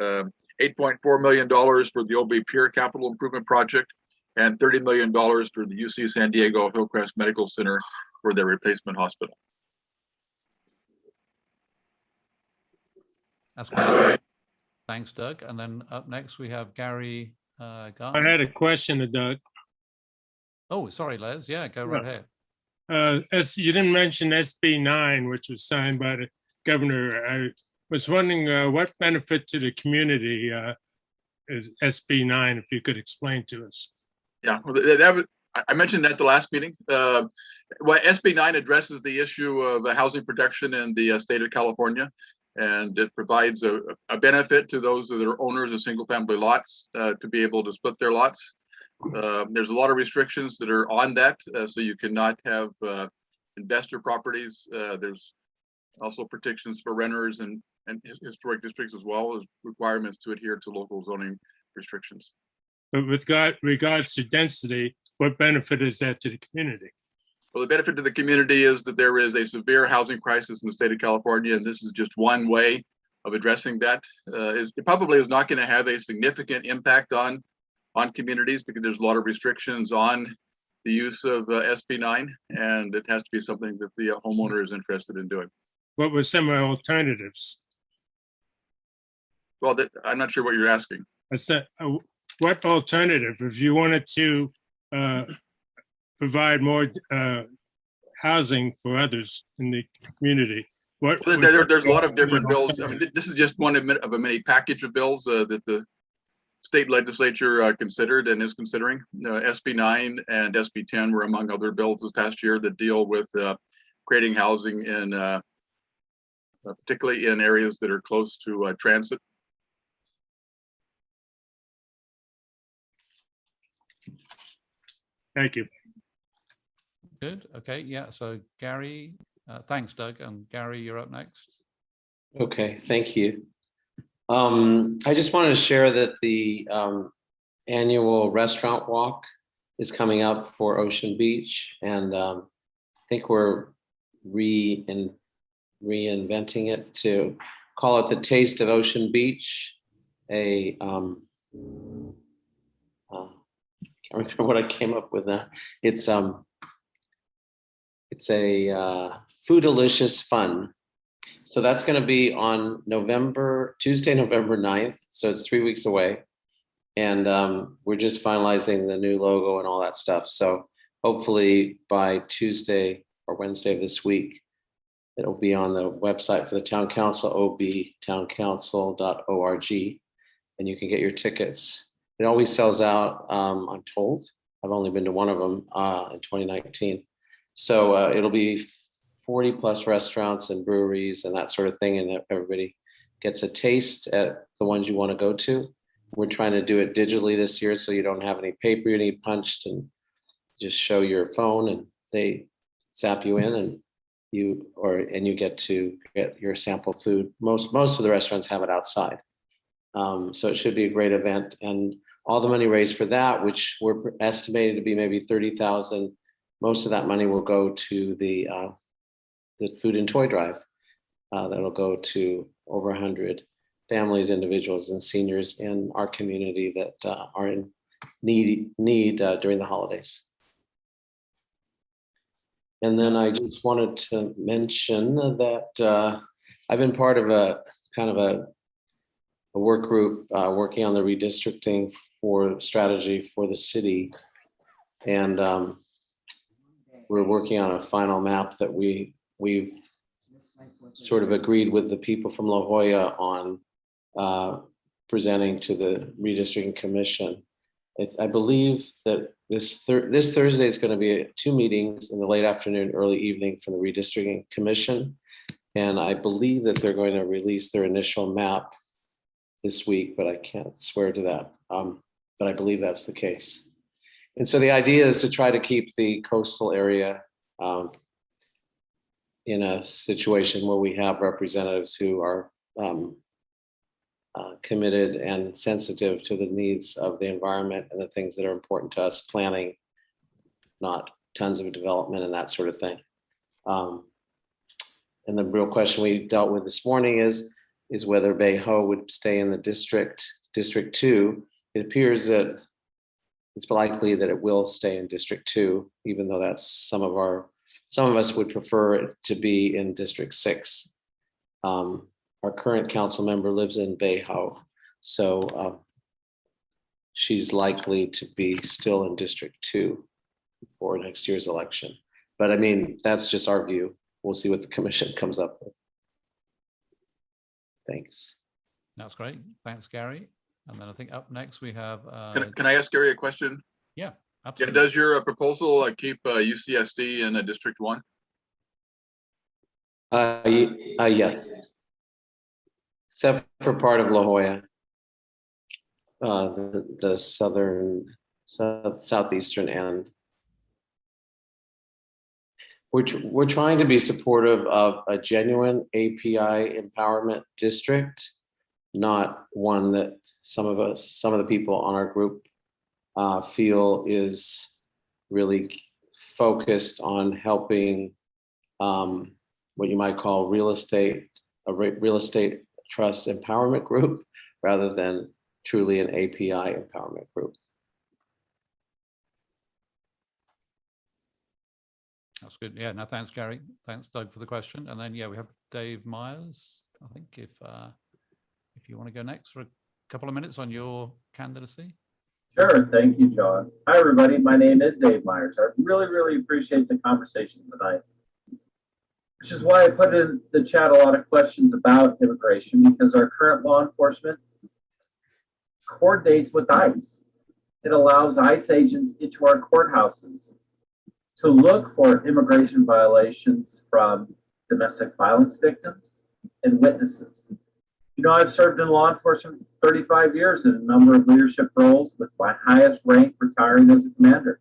Um, $8.4 million for the OB Pier capital improvement project and $30 million for the UC San Diego Hillcrest Medical Center for their replacement hospital. That's great. Thanks, Doug. And then up next, we have Gary uh, I had a question to Doug. Oh, sorry, Les. Yeah, go right ahead. Uh, as you didn't mention SB nine, which was signed by the governor. I was wondering uh, what benefit to the community uh, is SB nine, if you could explain to us. Yeah, well, that, that was, I- I mentioned that at the last meeting. Uh, well, SB nine addresses the issue of uh, housing protection in the uh, state of California. And it provides a, a benefit to those that are owners of single family lots uh, to be able to split their lots. Uh, there's a lot of restrictions that are on that, uh, so you cannot have uh, investor properties. Uh, there's also protections for renters and, and historic districts as well as requirements to adhere to local zoning restrictions. But with God, regards to density, what benefit is that to the community? Well, the benefit to the community is that there is a severe housing crisis in the state of California, and this is just one way of addressing that. Uh, is- it probably is not going to have a significant impact on on communities because there's a lot of restrictions on the use of uh, SB nine, and it has to be something that the homeowner is interested in doing. What were some alternatives? Well, that, I'm not sure what you're asking. I said, uh, what alternative, if you wanted to uh, provide more uh, housing for others in the community? What? There, there- there's a lot of different bills. I mean, this is just one of of a many package of bills uh, that the state legislature uh, considered and is considering. Uh, SB nine and SB ten were among other bills this past year that deal with uh, creating housing in uh, uh, particularly in areas that are close to uh, transit. Thank you. Good. Okay. Yeah. So Gary, uh, thanks, Doug. And Gary, you're up next. Okay, thank you. Um, I just wanted to share that the um, annual restaurant walk is coming up for Ocean Beach, and um, I think we're re -in reinventing it to call it the Taste of Ocean Beach. A um, uh, can't remember <laughs> what I came up with now. It's um, it's a uh, food delicious fun. So that's going to be on November, Tuesday, November 9th. So it's three weeks away. And um, we're just finalizing the new logo and all that stuff. So hopefully by Tuesday or Wednesday of this week, it'll be on the website for the town council, obtowncouncil.org, and you can get your tickets. It always sells out, um, I'm told. I've only been to one of them uh, in 2019. So uh, it'll be 40 plus restaurants and breweries and that sort of thing. And everybody gets a taste at the ones you want to go to. We're trying to do it digitally this year so you don't have any paper you need punched and just show your phone and they zap you in and you or and you get to get your sample food. Most most of the restaurants have it outside. Um, so it should be a great event and all the money raised for that, which we're estimated to be maybe 30,000, most of that money will go to the uh, the food and toy drive. Uh, that'll go to over 100 families, individuals, and seniors in our community that uh, are in need need uh, during the holidays. And then I just wanted to mention that uh, I've been part of a kind of a, a work group uh, working on the redistricting for strategy for the city. And um, we're working on a final map that we we've sort of agreed with the people from La Jolla on uh, presenting to the redistricting commission. It, I believe that this thir this Thursday is going to be two meetings in the late afternoon, early evening from the redistricting commission. And I believe that they're going to release their initial map this week, but I can't swear to that. Um, but I believe that's the case. And so the idea is to try to keep the coastal area um, in a situation where we have representatives who are um, uh, committed and sensitive to the needs of the environment and the things that are important to us, planning, not tons of development and that sort of thing. Um, and the real question we dealt with this morning is, is whether Bay Ho would stay in the district, District 2. It appears that it's likely that it will stay in District 2, even though that's some of our some of us would prefer it to be in District Six. Um, our current council member lives in Bay Ho, so um, she's likely to be still in District Two for next year's election. But I mean, that's just our view. We'll see what the commission comes up with. Thanks. That's great. Thanks, Gary. And then I think up next we have. Uh, Can, can I ask Gary a question? yeah, Yeah, absolutely. does your uh, proposal uh, keep uh, UCSD in uh, District One? Uh, y- uh, yes. Except for part of La Jolla. Uh, the, the southern, south, southeastern end. We're, tr- we're trying to be supportive of a genuine API empowerment district, not one that some of us, some of the people on our group uh, feel is really focused on helping um, what you might call real estate, a re- real estate trust empowerment group, <laughs> rather than truly an API empowerment group. That's good. Yeah, no, thanks, Gary. Thanks, Doug, for the question. And then, yeah, we have Dave Myers. I think if uh, if you want to go next for a couple of minutes on your candidacy. Sure. Thank you, John. Hi, everybody. My name is Dave Myers. I really, really appreciate the conversation tonight, which is why I put in the chat a lot of questions about immigration because our current law enforcement coordinates with ICE. It allows ICE agents into our courthouses to look for immigration violations from domestic violence victims and witnesses. You know, I've served in law enforcement for 35 years in a number of leadership roles, with my highest rank retiring as a commander.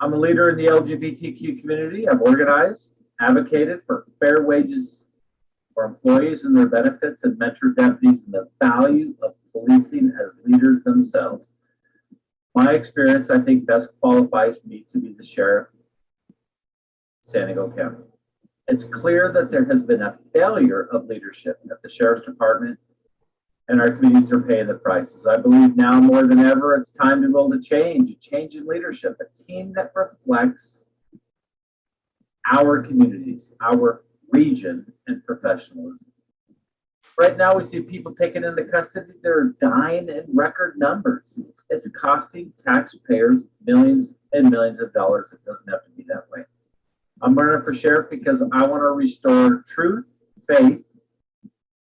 I'm a leader in the LGBTQ community. I've organized, advocated for fair wages for employees and their benefits, and mentored deputies in the value of policing as leaders themselves. My experience, I think, best qualifies me to be the sheriff of San Diego County. It's clear that there has been a failure of leadership at the Sheriff's Department, and our communities are paying the prices. I believe now more than ever, it's time to build a change, a change in leadership, a team that reflects our communities, our region, and professionalism. Right now, we see people taken into custody. They're dying in record numbers. It's costing taxpayers millions and millions of dollars. It doesn't have to be that way. I'm running for sheriff because I want to restore truth, faith,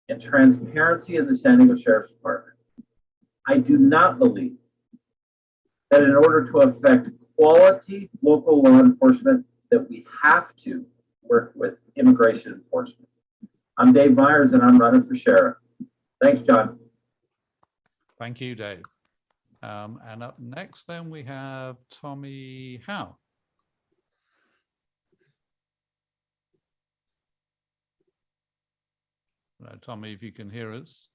and transparency in the San Diego Sheriff's Department. I do not believe that in order to affect quality local law enforcement, that we have to work with immigration enforcement. I'm Dave Myers and I'm running for sheriff. Thanks, John. Thank you, Dave. Um, and up next, then we have Tommy Hough. Uh, Tommy, if you can hear us.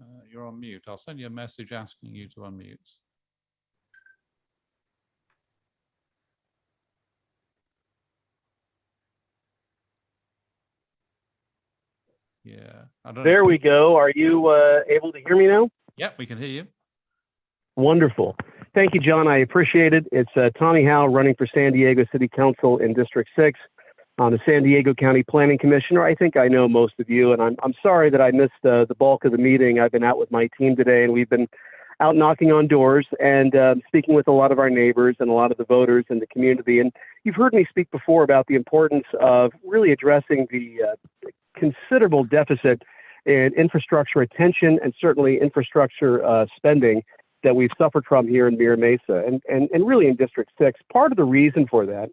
Uh, you're on mute. I'll send you a message asking you to unmute. Yeah. I don't There we go. Are you uh, able to hear me now? Yep, we can hear you. Wonderful. Thank you, John. I appreciate it. It's uh, Tommy Hough running for San Diego City Council in District 6 on the San Diego County Planning Commissioner. I think I know most of you, and I'm, I'm sorry that I missed uh, the bulk of the meeting. I've been out with my team today, and we've been out knocking on doors and uh, speaking with a lot of our neighbors and a lot of the voters in the community. And you've heard me speak before about the importance of really addressing the uh, considerable deficit in infrastructure attention and certainly infrastructure uh, spending that we've suffered from here in Mira Mesa and, and, and really in District 6. Part of the reason for that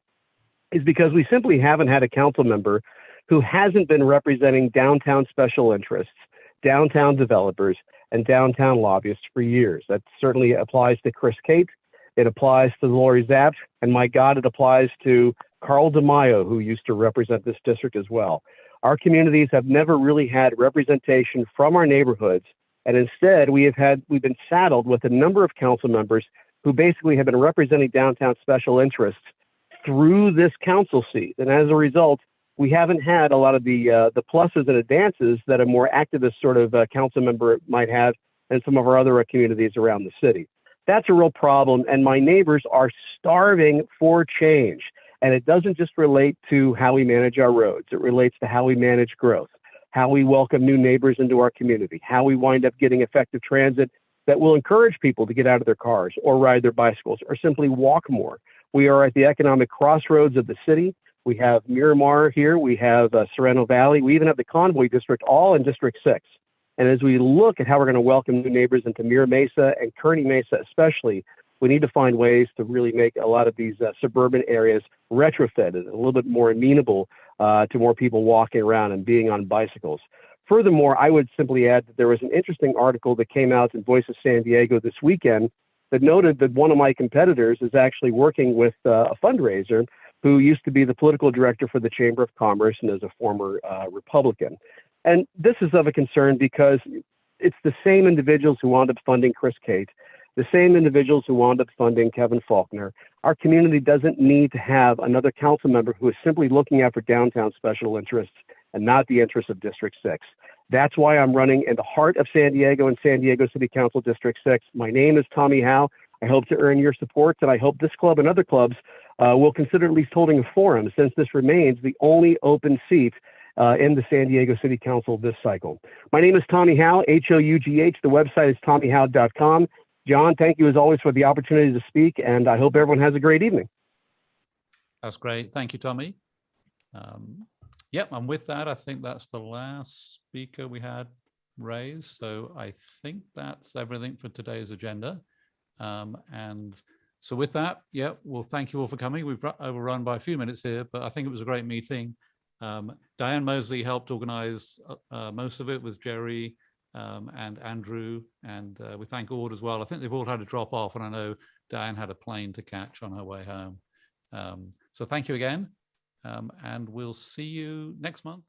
is because we simply haven't had a council member who hasn't been representing downtown special interests, downtown developers, and downtown lobbyists for years. That certainly applies to Chris Cate. It applies to Lorie Zapf, and my God, it applies to Carl DeMaio, who used to represent this district as well. Our communities have never really had representation from our neighborhoods, and instead we have had we've been saddled with a number of council members who basically have been representing downtown special interests through this council seat, and as a result, we haven't had a lot of the uh, the pluses and advances that a more activist sort of uh, council member might have in some of our other uh, communities around the city. That's a real problem, and my neighbors are starving for change. And it doesn't just relate to how we manage our roads. It relates to how we manage growth, how we welcome new neighbors into our community, how we wind up getting effective transit that will encourage people to get out of their cars or ride their bicycles or simply walk more. We are at the economic crossroads of the city. We have Miramar here. We have uh, Sorrento Valley. We even have the Convoy District, all in District 6. And as we look at how we're going to welcome new neighbors into Mira Mesa and Kearny Mesa, especially, we need to find ways to really make a lot of these uh, suburban areas retrofitted, a little bit more amenable uh, to more people walking around and being on bicycles. Furthermore, I would simply add that there was an interesting article that came out in Voice of San Diego this weekend that noted that one of my competitors is actually working with uh, a fundraiser who used to be the political director for the Chamber of Commerce and is a former uh, Republican. And this is of a concern because it's the same individuals who wound up funding Chris Cate, the same individuals who wound up funding Kevin Faulconer. Our community doesn't need to have another council member who is simply looking out for downtown special interests and not the interests of District 6. That's why I'm running in the heart of San Diego and San Diego City Council District 6. My name is Tommy Hough. I hope to earn your support, and I hope this club and other clubs uh, will consider at least holding a forum since this remains the only open seat uh, in the San Diego City Council this cycle. My name is Tommy Hough, H-O-U-G-H. The website is tommyhough.com. John, thank you as always for the opportunity to speak, and I hope everyone has a great evening. That's great. Thank you, Tommy. Um, yep, and with that, I think that's the last speaker we had raised. So I think that's everything for today's agenda. Um, and so with that, yeah, well, thank you all for coming. We've overrun by a few minutes here, but I think it was a great meeting. Um, Diane Mosley helped organize uh, uh, most of it with Jerry um, and Andrew, and uh, we thank Ord as well. I think they've all had to drop off, and I know Diane had a plane to catch on her way home. Um, so thank you again, um, and we'll see you next month.